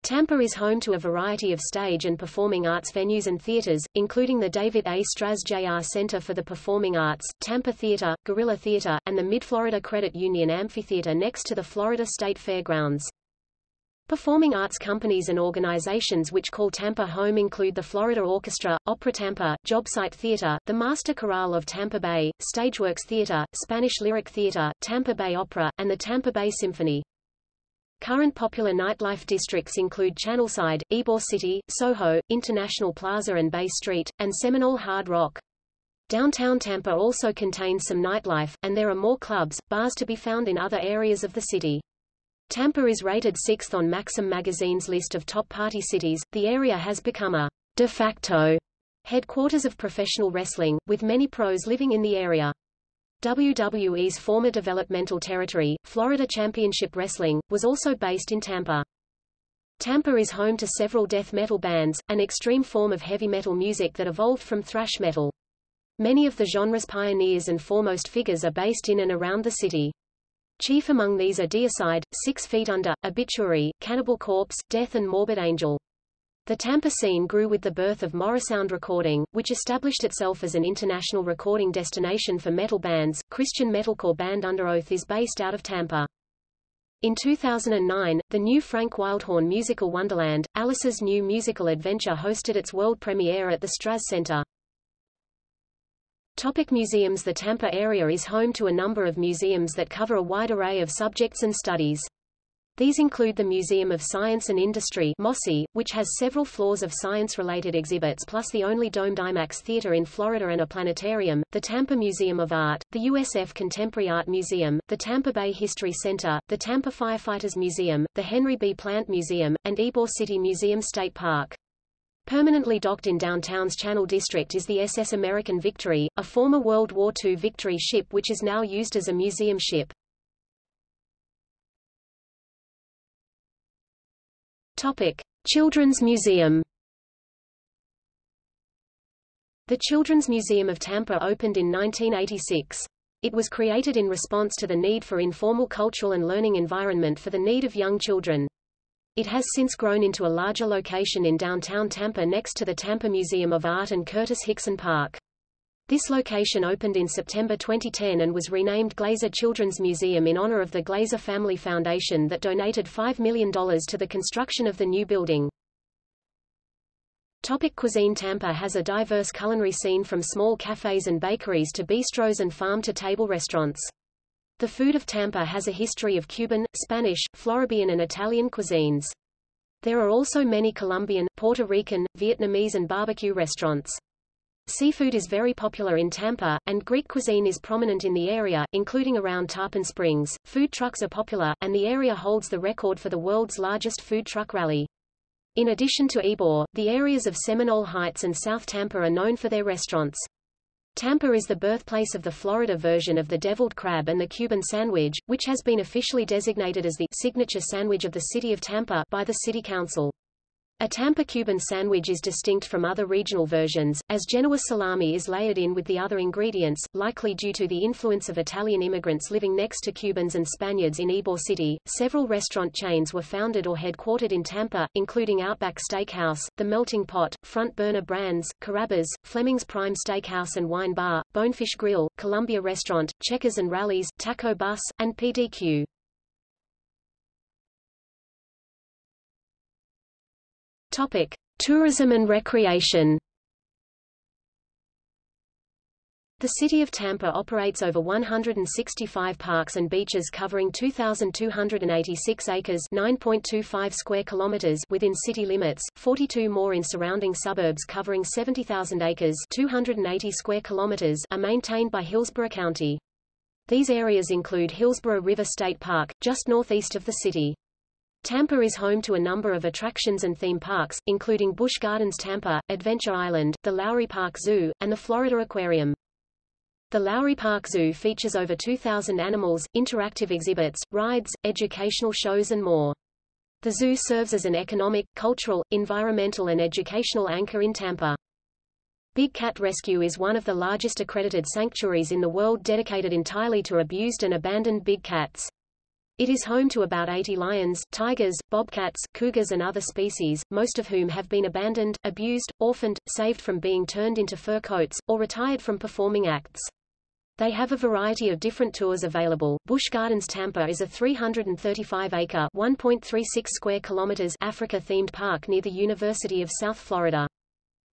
Tampa is home to a variety of stage and performing arts venues and theaters, including the David A. Straz Jr. Center for the Performing Arts, Tampa Theater, Gorilla Theater, and the Mid-Florida Credit Union Amphitheater next to the Florida State Fairgrounds. Performing arts companies and organizations which call Tampa home include the Florida Orchestra, Opera Tampa, Jobsite Theater, the Master Chorale of Tampa Bay, Stageworks Theater, Spanish Lyric Theater, Tampa Bay Opera, and the Tampa Bay Symphony. Current popular nightlife districts include Channelside, Ybor City, Soho, International Plaza and Bay Street, and Seminole Hard Rock. Downtown Tampa also contains some nightlife, and there are more clubs, bars to be found in other areas of the city. Tampa is rated sixth on Maxim magazine's list of top party cities. The area has become a de facto headquarters of professional wrestling, with many pros living in the area. WWE's former developmental territory, Florida Championship Wrestling, was also based in Tampa. Tampa is home to several death metal bands, an extreme form of heavy metal music that evolved from thrash metal. Many of the genre's pioneers and foremost figures are based in and around the city. Chief among these are Deicide, Six Feet Under, Obituary, Cannibal Corpse, Death and Morbid Angel. The Tampa scene grew with the birth of Morrisound Recording, which established itself as an international recording destination for metal bands. Christian metalcore band Underoath is based out of Tampa. In 2009, the new Frank Wildhorn musical Wonderland, Alice's New Musical Adventure hosted its world premiere at the Straz Center. Topic museums The Tampa area is home to a number of museums that cover a wide array of subjects and studies. These include the Museum of Science and Industry MOSI, which has several floors of science-related exhibits plus the only domed IMAX theater in Florida and a planetarium, the Tampa Museum of Art, the USF Contemporary Art Museum, the Tampa Bay History Center, the Tampa Firefighters Museum, the Henry B. Plant Museum, and Ybor City Museum State Park. Permanently docked in downtown's Channel District is the SS American Victory, a former World War II Victory ship which is now used as a museum ship. Topic: Children's Museum. The Children's Museum of Tampa opened in 1986. It was created in response to the need for informal cultural and learning environment for the need of young children. It has since grown into a larger location in downtown Tampa next to the Tampa Museum of Art and Curtis Hixon Park. This location opened in September 2010 and was renamed Glazer Children's Museum in honor of the Glazer Family Foundation that donated $5 million to the construction of the new building. Topic cuisine Tampa has a diverse culinary scene from small cafes and bakeries to bistros and farm-to-table restaurants. The food of Tampa has a history of Cuban, Spanish, Floridian and Italian cuisines. There are also many Colombian, Puerto Rican, Vietnamese and barbecue restaurants. Seafood is very popular in Tampa, and Greek cuisine is prominent in the area, including around Tarpon Springs. Food trucks are popular, and the area holds the record for the world's largest food truck rally. In addition to Ybor, the areas of Seminole Heights and South Tampa are known for their restaurants. Tampa is the birthplace of the Florida version of the deviled crab and the Cuban sandwich, which has been officially designated as the signature sandwich of the city of Tampa by the city council. A Tampa Cuban sandwich is distinct from other regional versions, as Genoa salami is layered in with the other ingredients, likely due to the influence of Italian immigrants living next to Cubans and Spaniards in Ybor City. Several restaurant chains were founded or headquartered in Tampa, including Outback Steakhouse, The Melting Pot, Front Burner Brands, Carrabba's, Fleming's Prime Steakhouse and Wine Bar, Bonefish Grill, Columbia Restaurant, Checkers and Rally's, Taco Bus, and PDQ. Topic: Tourism and recreation. The city of Tampa operates over 165 parks and beaches covering 2,286 acres 9.25 square kilometers within city limits, 42 more in surrounding suburbs covering 70,000 acres 280 square kilometers are maintained by Hillsborough County. These areas include Hillsborough River State Park, just northeast of the city. Tampa is home to a number of attractions and theme parks, including Busch Gardens Tampa, Adventure Island, the Lowry Park Zoo, and the Florida Aquarium. The Lowry Park Zoo features over 2,000 animals, interactive exhibits, rides, educational shows and more. The zoo serves as an economic, cultural, environmental and educational anchor in Tampa. Big Cat Rescue is one of the largest accredited sanctuaries in the world dedicated entirely to abused and abandoned big cats. It is home to about 80 lions, tigers, bobcats, cougars and other species, most of whom have been abandoned, abused, orphaned, saved from being turned into fur coats, or retired from performing acts. They have a variety of different tours available. Busch Gardens Tampa is a 335-acre (1.36 square kilometers) Africa-themed park near the University of South Florida.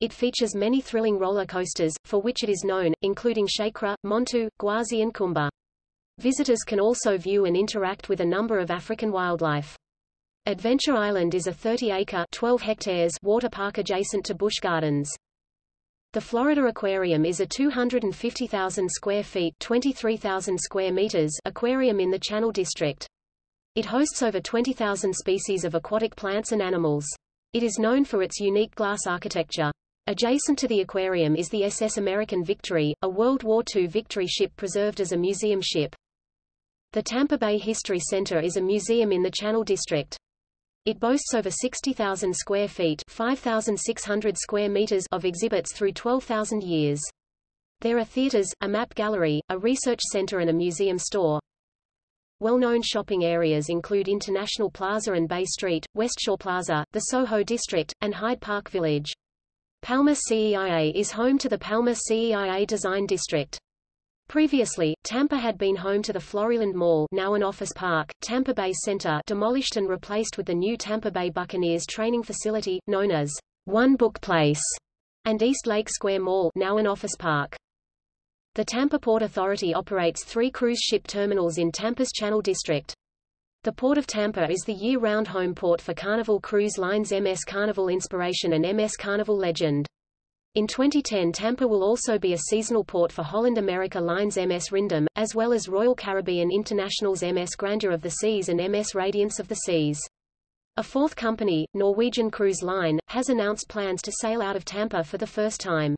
It features many thrilling roller coasters, for which it is known, including SheiKra, Montu, Gwazi and Kumba. Visitors can also view and interact with a number of African wildlife. Adventure Island is a 30-acre (12 hectares) water park adjacent to Busch Gardens. The Florida Aquarium is a 250,000 square feet 23,000 square meters aquarium in the Channel District. It hosts over 20,000 species of aquatic plants and animals. It is known for its unique glass architecture. Adjacent to the aquarium is the SS American Victory, a World War II Victory ship preserved as a museum ship. The Tampa Bay History Center is a museum in the Channel District. It boasts over 60,000 square feet 5,600 square meters of exhibits through 12,000 years. There are theaters, a map gallery, a research center and a museum store. Well-known shopping areas include International Plaza and Bay Street, Westshore Plaza, the Soho District, and Hyde Park Village. Palma Ceia is home to the Palma Ceia Design District. Previously, Tampa had been home to the Floriland Mall now an office park, Tampa Bay Center demolished and replaced with the new Tampa Bay Buccaneers training facility, known as One Buc Place, and East Lake Square Mall now an office park. The Tampa Port Authority operates three cruise ship terminals in Tampa's Channel District. The Port of Tampa is the year-round home port for Carnival Cruise Lines MS Carnival Inspiration and MS Carnival Legend. In 2010 Tampa will also be a seasonal port for Holland America Lines MS Ryndam, as well as Royal Caribbean International's MS Grandeur of the Seas and MS Radiance of the Seas. A fourth company, Norwegian Cruise Line, has announced plans to sail out of Tampa for the first time.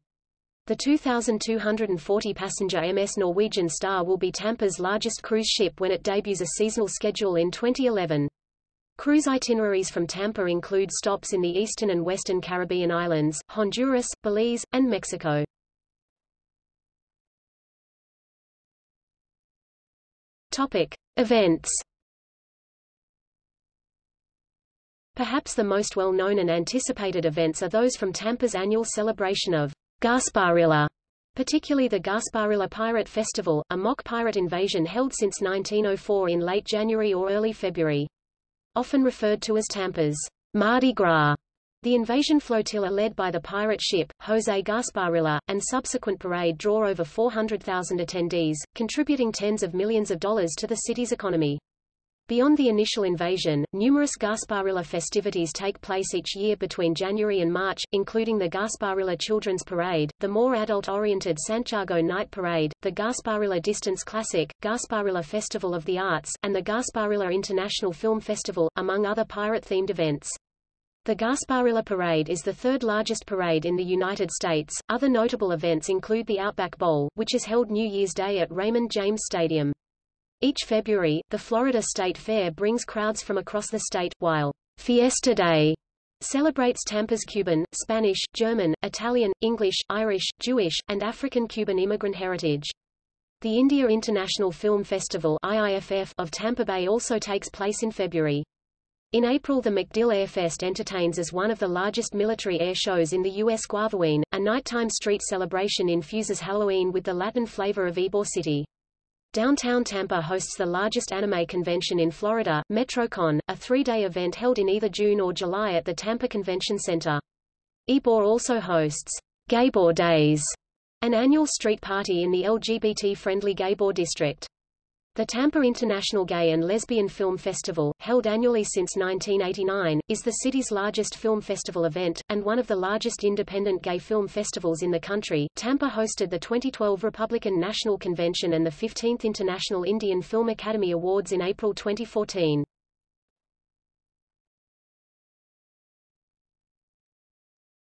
The 2,240-passenger MS Norwegian Star will be Tampa's largest cruise ship when it debuts a seasonal schedule in 2011. Cruise itineraries from Tampa include stops in the eastern and western Caribbean islands, Honduras, Belize, and Mexico. Topic: Events. Perhaps the most well-known and anticipated events are those from Tampa's annual celebration of Gasparilla, particularly the Gasparilla Pirate Festival, a mock pirate invasion held since 1904 in late January or early February. Often referred to as Tampa's Mardi Gras. The invasion flotilla led by the pirate ship, Jose Gasparilla, and subsequent parade draw over 400,000 attendees, contributing tens of millions of dollars to the city's economy. Beyond the initial invasion, numerous Gasparilla festivities take place each year between January and March, including the Gasparilla Children's Parade, the more adult-oriented Sant'Yago Knight Parade, the Gasparilla Distance Classic, Gasparilla Festival of the Arts, and the Gasparilla International Film Festival, among other pirate-themed events. The Gasparilla Parade is the third largest parade in the United States. Other notable events include the Outback Bowl, which is held New Year's Day at Raymond James Stadium. Each February, the Florida State Fair brings crowds from across the state, while Fiesta Day celebrates Tampa's Cuban, Spanish, German, Italian, English, Irish, Jewish, and African-Cuban immigrant heritage. The India International Film Festival IIFF of Tampa Bay also takes place in February. In April the MacDill Airfest entertains as one of the largest military air shows in the U.S. Guavaween, a nighttime street celebration infuses Halloween with the Latin flavor of Ybor City. Downtown Tampa hosts the largest anime convention in Florida, MetroCon, a three-day event held in either June or July at the Tampa Convention Center. Ybor also hosts Gaybor Days, an annual street party in the LGBT-friendly Gaybor district. The Tampa International Gay and Lesbian Film Festival, held annually since 1989, is the city's largest film festival event, and one of the largest independent gay film festivals in the country. Tampa hosted the 2012 Republican National Convention and the 15th International Indian Film Academy Awards in April 2014.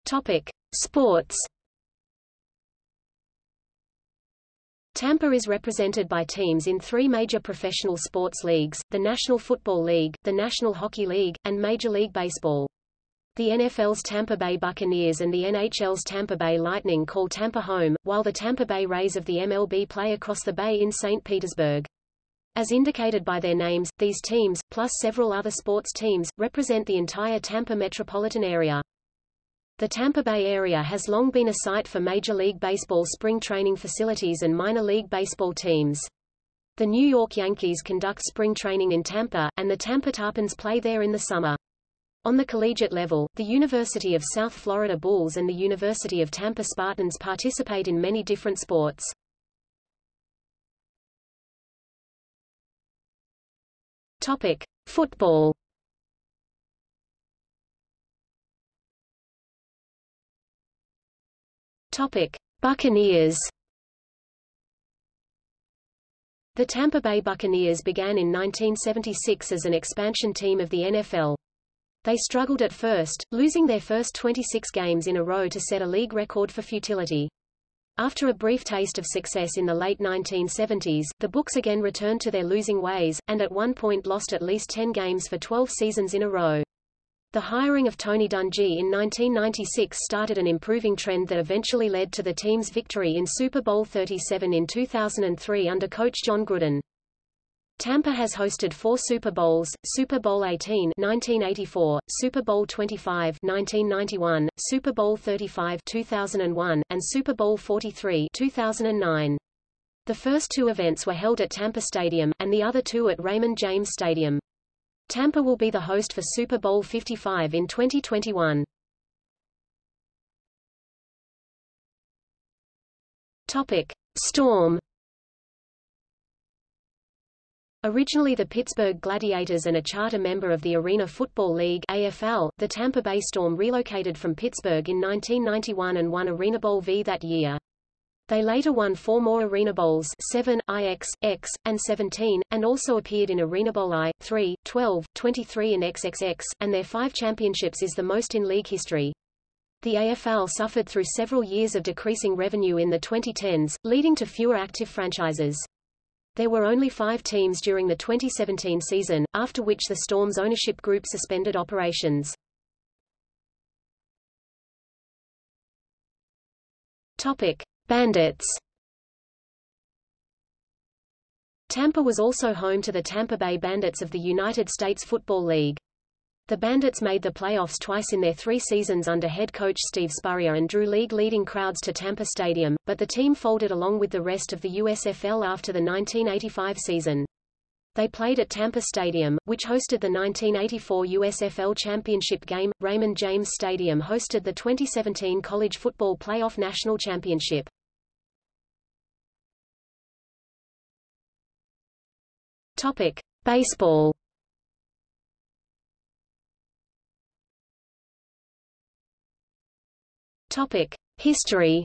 Topic: Sports Tampa is represented by teams in three major professional sports leagues, the National Football League, the National Hockey League, and Major League Baseball. The NFL's Tampa Bay Buccaneers and the NHL's Tampa Bay Lightning call Tampa home, while the Tampa Bay Rays of the MLB play across the bay in St. Petersburg. As indicated by their names, these teams, plus several other sports teams, represent the entire Tampa metropolitan area. The Tampa Bay area has long been a site for Major League Baseball spring training facilities and minor league baseball teams. The New York Yankees conduct spring training in Tampa, and the Tampa Tarpons play there in the summer. On the collegiate level, the University of South Florida Bulls and the University of Tampa Spartans participate in many different sports. Topic: Football Topic: Buccaneers. The Tampa Bay Buccaneers began in 1976 as an expansion team of the NFL. They struggled at first, losing their first 26 games in a row to set a league record for futility. After a brief taste of success in the late 1970s, the Bucs again returned to their losing ways, and at one point lost at least 10 games for 12 seasons in a row. The hiring of Tony Dungy in 1996 started an improving trend that eventually led to the team's victory in Super Bowl 37 in 2003 under coach Jon Gruden. Tampa has hosted four Super Bowls, Super Bowl 18 1984, Super Bowl 25 1991, Super Bowl 35 2001, and Super Bowl 43 2009. The first two events were held at Tampa Stadium, and the other two at Raymond James Stadium. Tampa will be the host for Super Bowl 55 in 2021. Topic: Storm. Originally the Pittsburgh Gladiators and a charter member of the Arena Football League AFL, the Tampa Bay Storm relocated from Pittsburgh in 1991 and won Arena Bowl V that year. They later won four more Arena Bowls 7, IX, X, and 17, and also appeared in Arena Bowl I, 3, 12, 23 and XXX, and their five championships is the most in league history. The AFL suffered through several years of decreasing revenue in the 2010s, leading to fewer active franchises. There were only five teams during the 2017 season, after which the Storm's ownership group suspended operations. Topic. Bandits Tampa was also home to the Tampa Bay Bandits of the United States Football League. The Bandits made the playoffs twice in their three seasons under head coach Steve Spurrier and drew league-leading crowds to Tampa Stadium, but the team folded along with the rest of the USFL after the 1985 season. They played at Tampa Stadium, which hosted the 1984 USFL Championship game. Raymond James Stadium hosted the 2017 College Football Playoff National Championship. Topic: Baseball. Topic: History.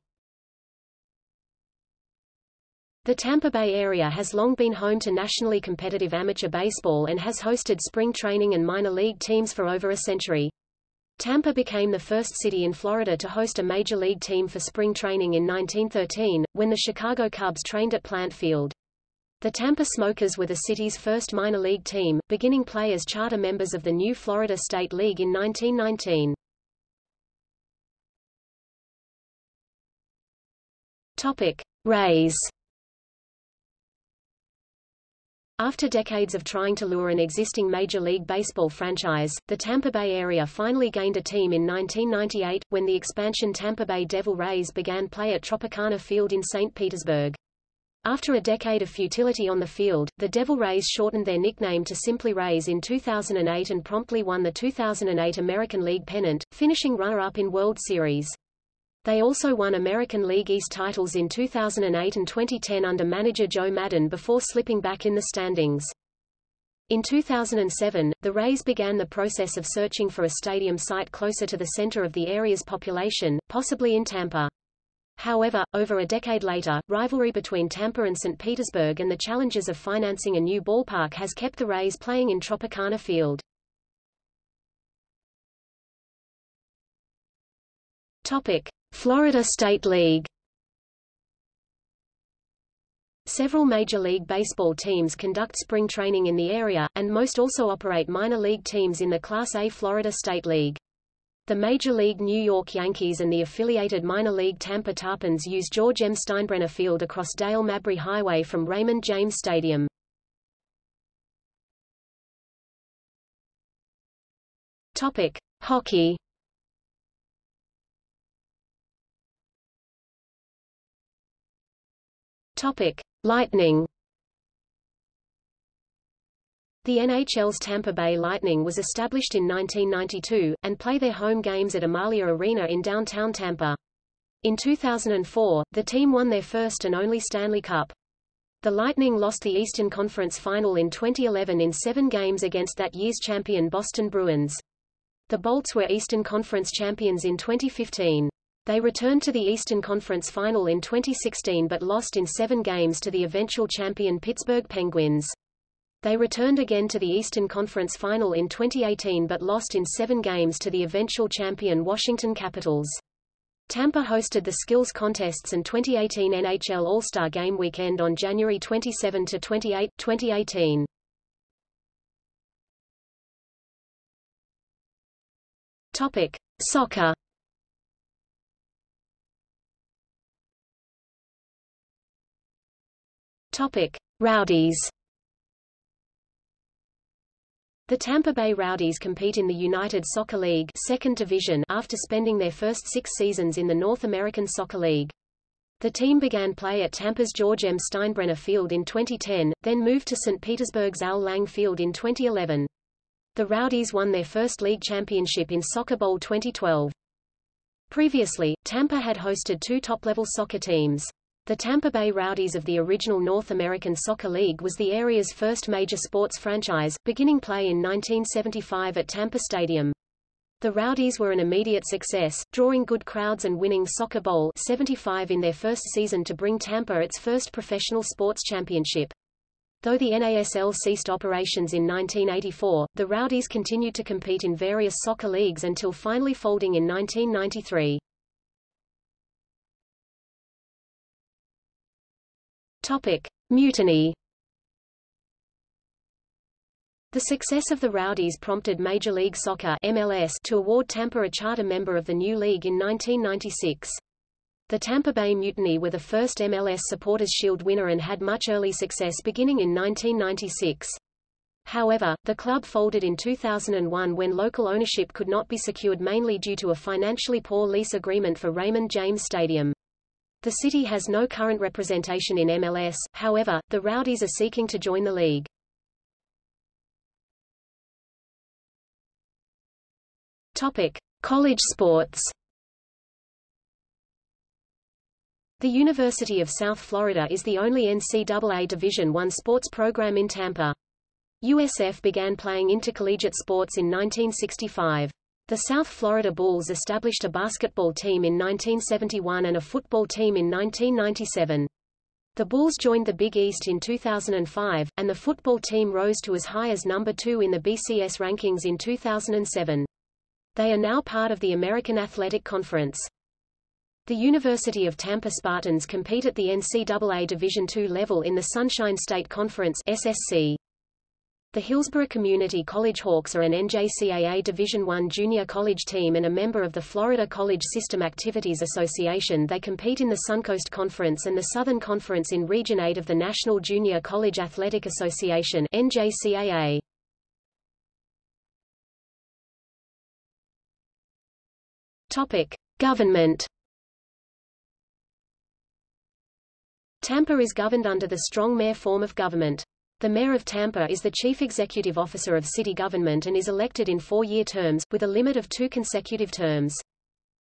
The Tampa Bay area has long been home to nationally competitive amateur baseball and has hosted spring training and minor league teams for over a century. Tampa became the first city in Florida to host a major league team for spring training in 1913, when the Chicago Cubs trained at Plant Field. The Tampa Smokers were the city's first minor league team, beginning play as charter members of the new Florida State League in 1919. Topic: Rays. After decades of trying to lure an existing Major League Baseball franchise, the Tampa Bay area finally gained a team in 1998, when the expansion Tampa Bay Devil Rays began play at Tropicana Field in St. Petersburg. After a decade of futility on the field, the Devil Rays shortened their nickname to simply Rays in 2008 and promptly won the 2008 American League pennant, finishing runner-up in World Series. They also won American League East titles in 2008 and 2010 under manager Joe Maddon before slipping back in the standings. In 2007, the Rays began the process of searching for a stadium site closer to the center of the area's population, possibly in Tampa. However, over a decade later, rivalry between Tampa and St. Petersburg and the challenges of financing a new ballpark has kept the Rays playing in Tropicana Field. Topic: Florida State League Several Major League Baseball teams conduct spring training in the area, and most also operate minor league teams in the Class A Florida State League. The Major League New York Yankees and the affiliated minor league Tampa Tarpons use George M. Steinbrenner Field across Dale Mabry Highway from Raymond James Stadium. Topic: Hockey. Topic: Lightning The NHL's Tampa Bay Lightning was established in 1992, and play their home games at Amalie Arena in downtown Tampa. In 2004, the team won their first and only Stanley Cup. The Lightning lost the Eastern Conference Final in 2011 in seven games against that year's champion Boston Bruins. The Bolts were Eastern Conference champions in 2015. They returned to the Eastern Conference Final in 2016 but lost in seven games to the eventual champion Pittsburgh Penguins. They returned again to the Eastern Conference Final in 2018 but lost in seven games to the eventual champion Washington Capitals. Tampa hosted the skills contests and 2018 NHL All-Star Game weekend on January 27 to 28, 2018. Topic: Soccer. Topic: Rowdies. The Tampa Bay Rowdies compete in the United Soccer League second division after spending their first six seasons in the North American Soccer League. The team began play at Tampa's George M. Steinbrenner Field in 2010, then moved to St. Petersburg's Al Lang Field in 2011. The Rowdies won their first league championship in Soccer Bowl 2012. Previously, Tampa had hosted two top-level soccer teams. The Tampa Bay Rowdies of the original North American Soccer League was the area's first major sports franchise, beginning play in 1975 at Tampa Stadium. The Rowdies were an immediate success, drawing good crowds and winning Soccer Bowl 75 in their first season to bring Tampa its first professional sports championship. Though the NASL ceased operations in 1984, the Rowdies continued to compete in various soccer leagues until finally folding in 1993. Topic: Mutiny. The success of the Rowdies prompted Major League Soccer MLS to award Tampa a charter member of the new league in 1996. The Tampa Bay Mutiny were the first MLS Supporters Shield winner and had much early success beginning in 1996. However, the club folded in 2001 when local ownership could not be secured mainly due to a financially poor lease agreement for Raymond James Stadium. The city has no current representation in MLS, however, the Rowdies are seeking to join the league. Topic: College sports. The University of South Florida is the only NCAA Division I sports program in Tampa. USF began playing intercollegiate sports in 1965. The South Florida Bulls established a basketball team in 1971 and a football team in 1997. The Bulls joined the Big East in 2005, and the football team rose to as high as number two in the BCS rankings in 2007. They are now part of the American Athletic Conference. The University of Tampa Spartans compete at the NCAA Division II level in the Sunshine State Conference SSC. The Hillsborough Community College Hawks are an NJCAA Division I junior college team and a member of the Florida College System Activities Association. They compete in the Suncoast Conference and the Southern Conference in Region 8 of the National Junior College Athletic Association NJCAA. Topic: Government Tampa is governed under the strong mayor form of government. The Mayor of Tampa is the chief executive officer of city government and is elected in four-year terms, with a limit of two consecutive terms.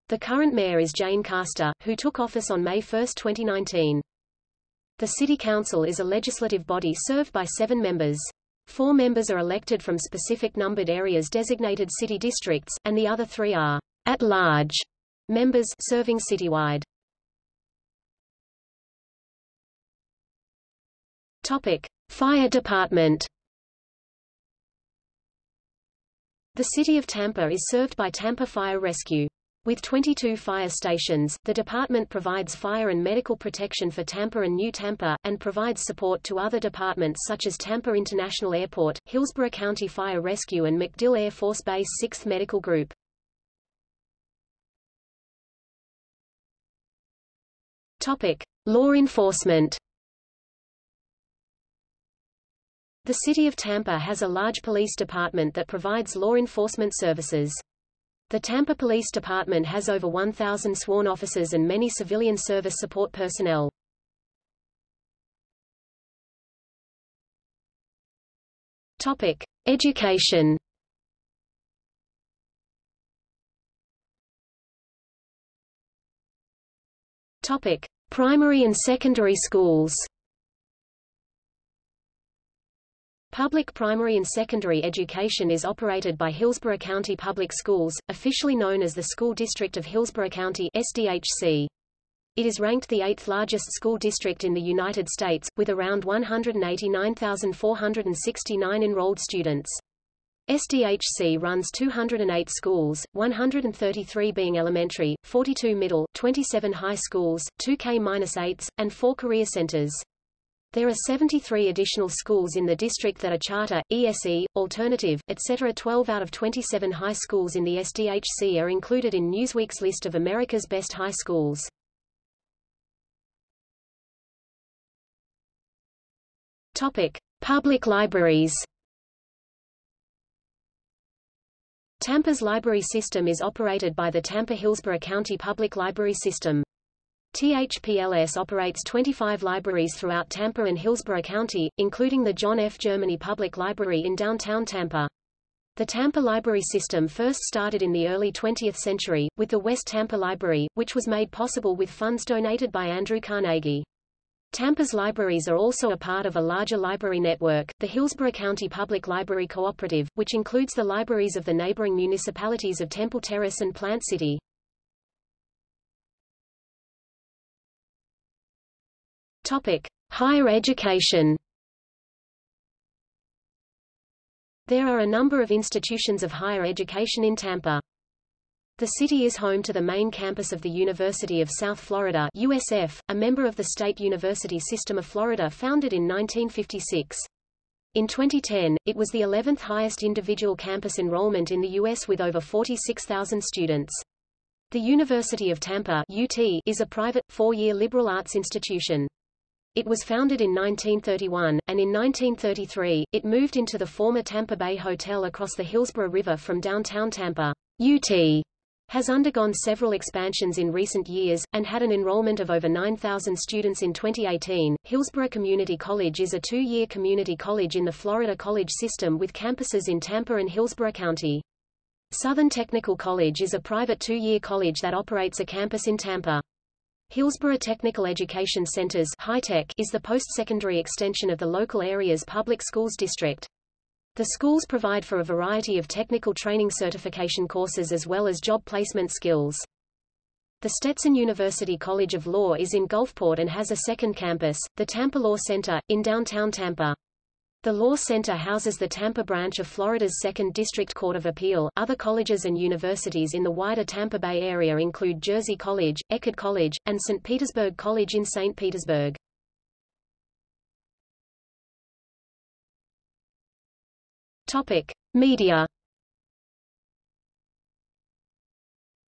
The current mayor is Jane Castor, who took office on May 1, 2019. The City Council is a legislative body served by seven members. Four members are elected from specific numbered areas designated city districts, and the other three are at-large members serving citywide. Topic: Fire Department. The city of Tampa is served by Tampa Fire Rescue. With 22 fire stations, the department provides fire and medical protection for Tampa and New Tampa, and provides support to other departments such as Tampa International Airport, Hillsborough County Fire Rescue and MacDill Air Force Base 6th Medical Group. Topic. Law enforcement The City of Tampa has a large police department that provides law enforcement services. The Tampa Police Department has over 1,000 sworn officers and many civilian service support personnel. Topic: Education. Topic: Primary and secondary schools. Public primary and secondary education is operated by Hillsborough County Public Schools, officially known as the School District of Hillsborough County SDHC. It is ranked the eighth largest school district in the United States, with around 189,469 enrolled students. SDHC runs 208 schools, 133 being elementary, 42 middle, 27 high schools, 2 K-8s, and 4 career centers. There are 73 additional schools in the district that are charter, ESE, alternative, etc. 12 out of 27 high schools in the SDHC are included in Newsweek's list of America's best high schools. Topic: Public libraries. Tampa's library system is operated by the Tampa-Hillsborough County Public Library System. THPLS operates 25 libraries throughout Tampa and Hillsborough County, including the John F. Germany Public Library in downtown Tampa. The Tampa library system first started in the early 20th century, with the West Tampa Library, which was made possible with funds donated by Andrew Carnegie. Tampa's libraries are also a part of a larger library network, the Hillsborough County Public Library Cooperative, which includes the libraries of the neighboring municipalities of Temple Terrace and Plant City. Topic: Higher education. There are a number of institutions of higher education in Tampa. The city is home to the main campus of the University of South Florida USF, a member of the State University System of Florida founded in 1956. In 2010, it was the 11th highest individual campus enrollment in the U.S. with over 46,000 students. The University of Tampa UT is a private, four-year liberal arts institution. It was founded in 1931, and in 1933, it moved into the former Tampa Bay Hotel across the Hillsborough River from downtown Tampa. UT has undergone several expansions in recent years, and had an enrollment of over 9,000 students in 2018. Hillsborough Community College is a two-year community college in the Florida college system with campuses in Tampa and Hillsborough County. Southern Technical College is a private two-year college that operates a campus in Tampa. Hillsborough Technical Education Centers is the post-secondary extension of the local area's public schools district. The schools provide for a variety of technical training certification courses as well as job placement skills. The Stetson University College of Law is in Gulfport and has a second campus, the Tampa Law Center, in downtown Tampa. The Law Center houses the Tampa branch of Florida's 2nd District Court of Appeal. Other colleges and universities in the wider Tampa Bay area include Jersey College, Eckerd College, and St. Petersburg College in St. Petersburg. Topic: Media.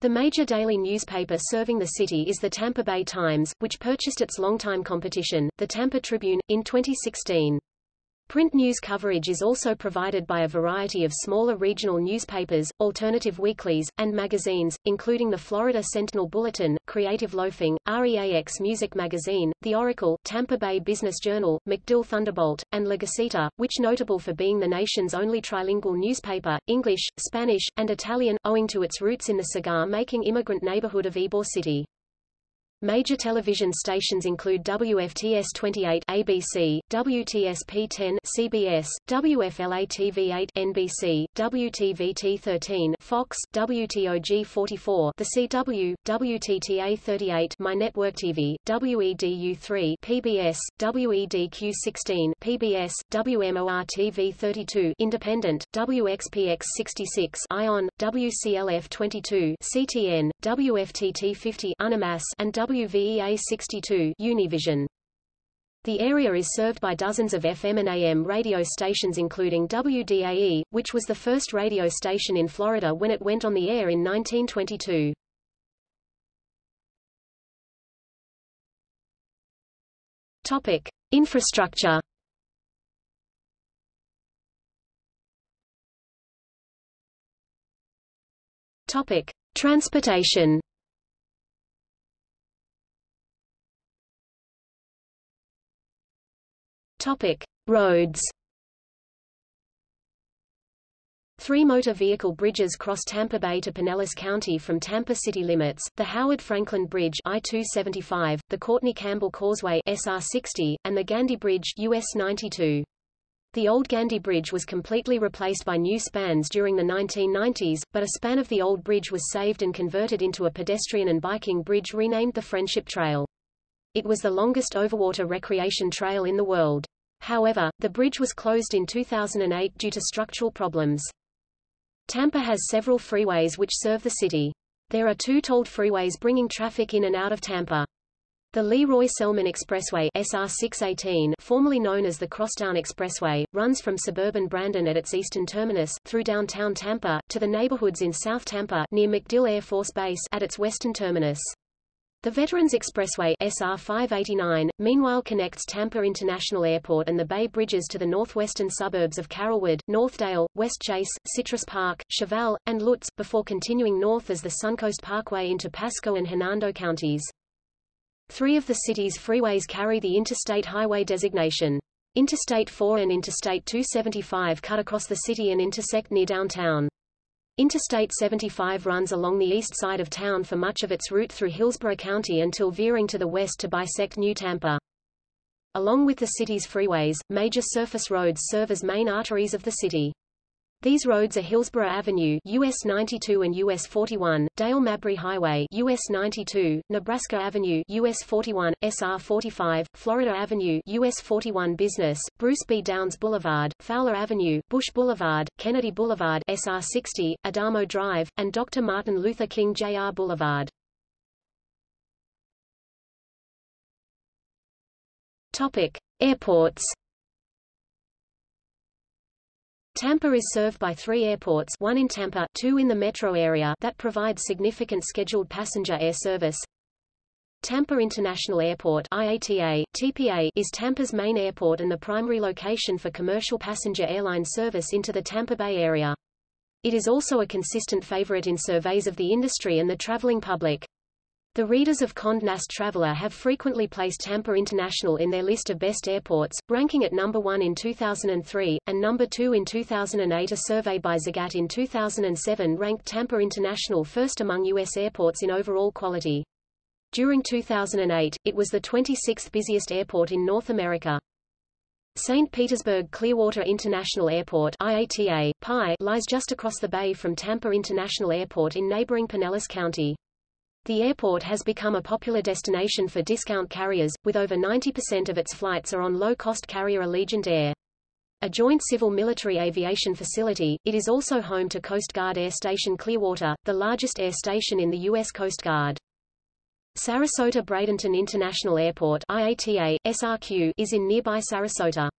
The major daily newspaper serving the city is the Tampa Bay Times, which purchased its longtime competition, the Tampa Tribune, in 2016. Print news coverage is also provided by a variety of smaller regional newspapers, alternative weeklies, and magazines, including the Florida Sentinel Bulletin, Creative Loafing, REAX Music Magazine, The Oracle, Tampa Bay Business Journal, MacDill Thunderbolt, and La Gaceta, which notable for being the nation's only trilingual newspaper, English, Spanish, and Italian, owing to its roots in the cigar-making immigrant neighborhood of Ybor City. Major television stations include WFTS 28 ABC, WTSP 10 CBS, WFLA TV 8 NBC, WTVT 13 Fox, WTOG 44 The CW, WTTA 38 My Network TV, WEDU 3 PBS, WEDQ 16 PBS, WMOR TV 32 Independent, WXPX 66 ION, WCLF 22 CTN, WFTT 50 UniMás and WVEA 62 Univision. The area is served by dozens of FM and AM radio stations including WDAE, which was the first radio station in Florida when it went on the air in 1922. Topic: Infrastructure. Topic: Transportation. Topic: Roads. Three motor vehicle bridges cross Tampa Bay to Pinellas County from Tampa city limits, the Howard Franklin Bridge I-275, the Courtney Campbell Causeway SR-60, and the Gandy Bridge US 92. The old Gandy Bridge was completely replaced by new spans during the 1990s, but a span of the old bridge was saved and converted into a pedestrian and biking bridge renamed the Friendship Trail. It was the longest overwater recreation trail in the world. However, the bridge was closed in 2008 due to structural problems. Tampa has several freeways which serve the city. There are two tolled freeways bringing traffic in and out of Tampa. The Lee Roy Selmon Expressway SR 618, formerly known as the Crosstown Expressway, runs from suburban Brandon at its eastern terminus, through downtown Tampa, to the neighborhoods in South Tampa near MacDill Air Force Base at its western terminus. The Veterans Expressway SR 589, meanwhile connects Tampa International Airport and the Bay Bridges to the northwestern suburbs of Carrollwood, Northdale, Westchase, Citrus Park, Cheval, and Lutz, before continuing north as the Suncoast Parkway into Pasco and Hernando counties. Three of the city's freeways carry the interstate highway designation. Interstate 4 and Interstate 275 cut across the city and intersect near downtown. Interstate 75 runs along the east side of town for much of its route through Hillsborough County until veering to the west to bisect New Tampa. Along with the city's freeways, major surface roads serve as main arteries of the city. These roads are Hillsborough Avenue US 92 and US 41, Dale Mabry Highway US 92, Nebraska Avenue US 41, SR 45, Florida Avenue US 41 Business, Bruce B. Downs Boulevard, Fowler Avenue, Bush Boulevard, Kennedy Boulevard SR 60, Adamo Drive, and Dr. Martin Luther King Jr. Boulevard. Topic: Airports Tampa is served by three airports one in Tampa, two in the metro area that provide significant scheduled passenger air service. Tampa International Airport IATA, TPA, is Tampa's main airport and the primary location for commercial passenger airline service into the Tampa Bay area. It is also a consistent favorite in surveys of the industry and the traveling public. The readers of Condé Nast Traveler have frequently placed Tampa International in their list of best airports, ranking at number one in 2003, and number two in 2008 A survey by Zagat in 2007 ranked Tampa International first among U.S. airports in overall quality. During 2008, it was the 26th busiest airport in North America. St. Petersburg Clearwater International Airport IATA, PI, lies just across the bay from Tampa International Airport in neighboring Pinellas County. The airport has become a popular destination for discount carriers, with over 90% of its flights are on low-cost carrier Allegiant Air. A joint civil-military aviation facility, it is also home to Coast Guard Air Station Clearwater, the largest air station in the U.S. Coast Guard. Sarasota Bradenton International Airport IATA, SRQ, is in nearby Sarasota.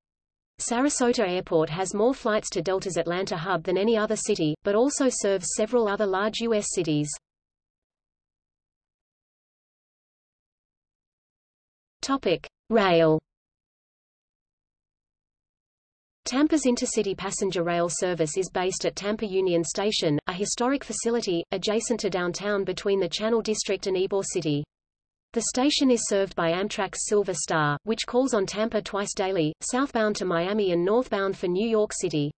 Sarasota Airport has more flights to Delta's Atlanta hub than any other city, but also serves several other large U.S. cities. Topic: Rail. Tampa's intercity passenger rail service is based at Tampa Union Station, a historic facility, adjacent to downtown between the Channel District and Ybor City. The station is served by Amtrak's Silver Star, which calls on Tampa twice daily, southbound to Miami and northbound for New York City.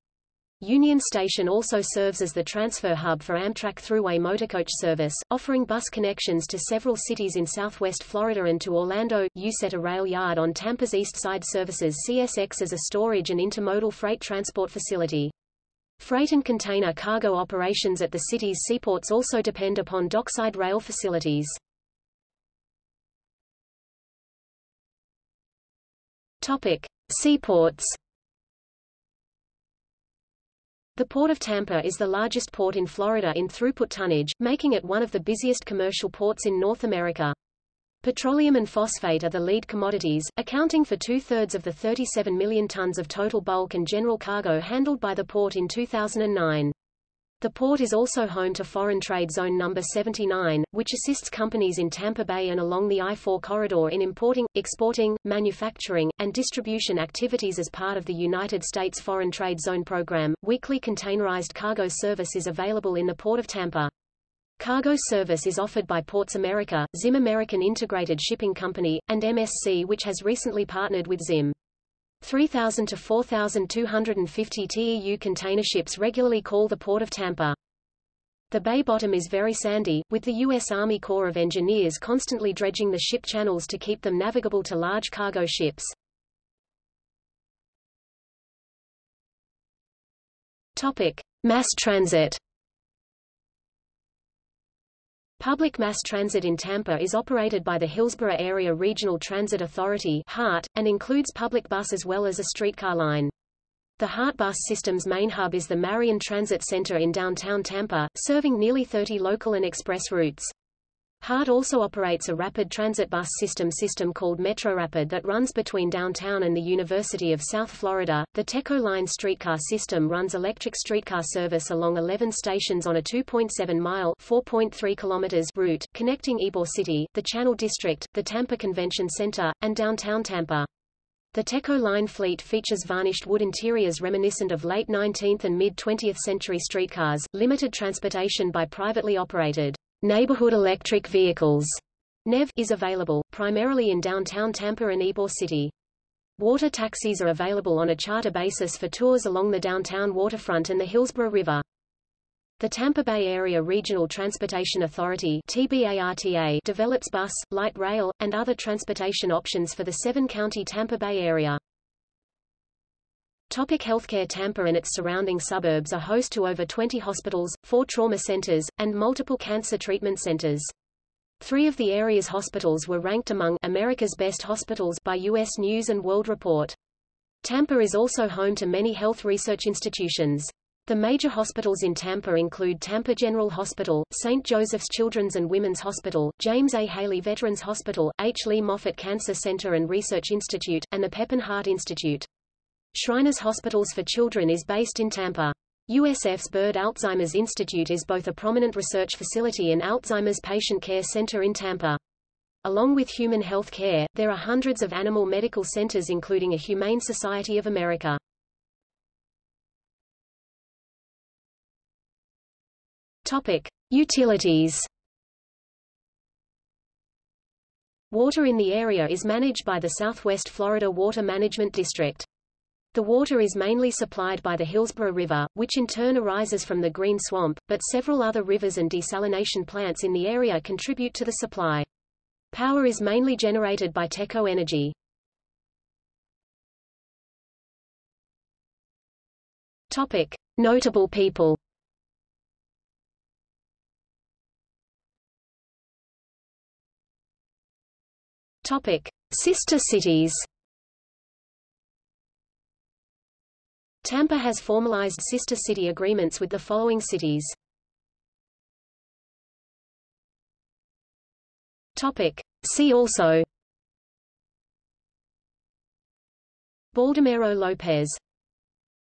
Union Station also serves as the transfer hub for Amtrak Thruway motorcoach service, offering bus connections to several cities in southwest Florida and to Orlando. Uceta Rail Yard on Tampa's east side services CSX as a storage and intermodal freight transport facility. Freight and container cargo operations at the city's seaports also depend upon dockside rail facilities. Topic: Seaports the Port of Tampa is the largest port in Florida in throughput tonnage, making it one of the busiest commercial ports in North America. Petroleum and phosphate are the lead commodities, accounting for two-thirds of the 37 million tons of total bulk and general cargo handled by the port in 2009. The port is also home to Foreign Trade Zone No. 79, which assists companies in Tampa Bay and along the I-4 corridor in importing, exporting, manufacturing, and distribution activities as part of the United States Foreign Trade Zone program. Weekly containerized cargo service is available in the Port of Tampa. Cargo service is offered by Ports America, Zim American Integrated Shipping Company, and MSC which has recently partnered with Zim. 3,000 to 4,250 TEU container ships regularly call the Port of Tampa. The bay bottom is very sandy, with the U.S. Army Corps of Engineers constantly dredging the ship channels to keep them navigable to large cargo ships. Topic. Mass transit Public mass transit in Tampa is operated by the Hillsborough Area Regional Transit Authority HART, and includes public bus as well as a streetcar line. The HART bus system's main hub is the Marion Transit Center in downtown Tampa, serving nearly 30 local and express routes. HART also operates a rapid transit bus system system called MetroRapid that runs between downtown and the University of South Florida. The Teco Line streetcar system runs electric streetcar service along 11 stations on a 2.7-mile (4.3 kilometers) route, connecting Ybor City, the Channel District, the Tampa Convention Center, and downtown Tampa. The Teco line fleet features varnished wood interiors reminiscent of late 19th and mid-20th century streetcars, limited transportation by privately operated Neighborhood electric vehicles NEV is available, primarily in downtown Tampa and Ybor City. Water taxis are available on a charter basis for tours along the downtown waterfront and the Hillsborough River. The Tampa Bay Area Regional Transportation Authority TBARTA develops bus, light rail, and other transportation options for the seven-county Tampa Bay area. Topic healthcare Tampa and its surrounding suburbs are host to over 20 hospitals, four trauma centers, and multiple cancer treatment centers. Three of the area's hospitals were ranked among America's best hospitals by U.S. News & World Report. Tampa is also home to many health research institutions. The major hospitals in Tampa include Tampa General Hospital, St. Joseph's Children's and Women's Hospital, James A. Haley Veterans Hospital, H. Lee Moffitt Cancer Center and Research Institute, and the Pepin Heart Institute. Shriners Hospitals for Children is based in Tampa. USF's Byrd Alzheimer's Institute is both a prominent research facility and Alzheimer's patient care center in Tampa. Along with human health care, there are hundreds of animal medical centers including a Humane Society of America. Topic. Utilities Water in the area is managed by the Southwest Florida Water Management District. The water is mainly supplied by the Hillsborough River, which in turn arises from the Green Swamp, but several other rivers and desalination plants in the area contribute to the supply. Power is mainly generated by Teco Energy. Topic. Notable people Topic. Sister cities Tampa has formalized sister city agreements with the following cities. Topic. See also. Baldomero Lopez.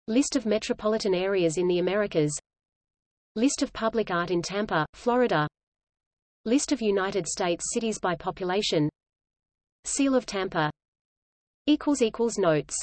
List of metropolitan areas in the Americas. List of public art in Tampa, Florida. List of United States cities by population. Seal of Tampa. Notes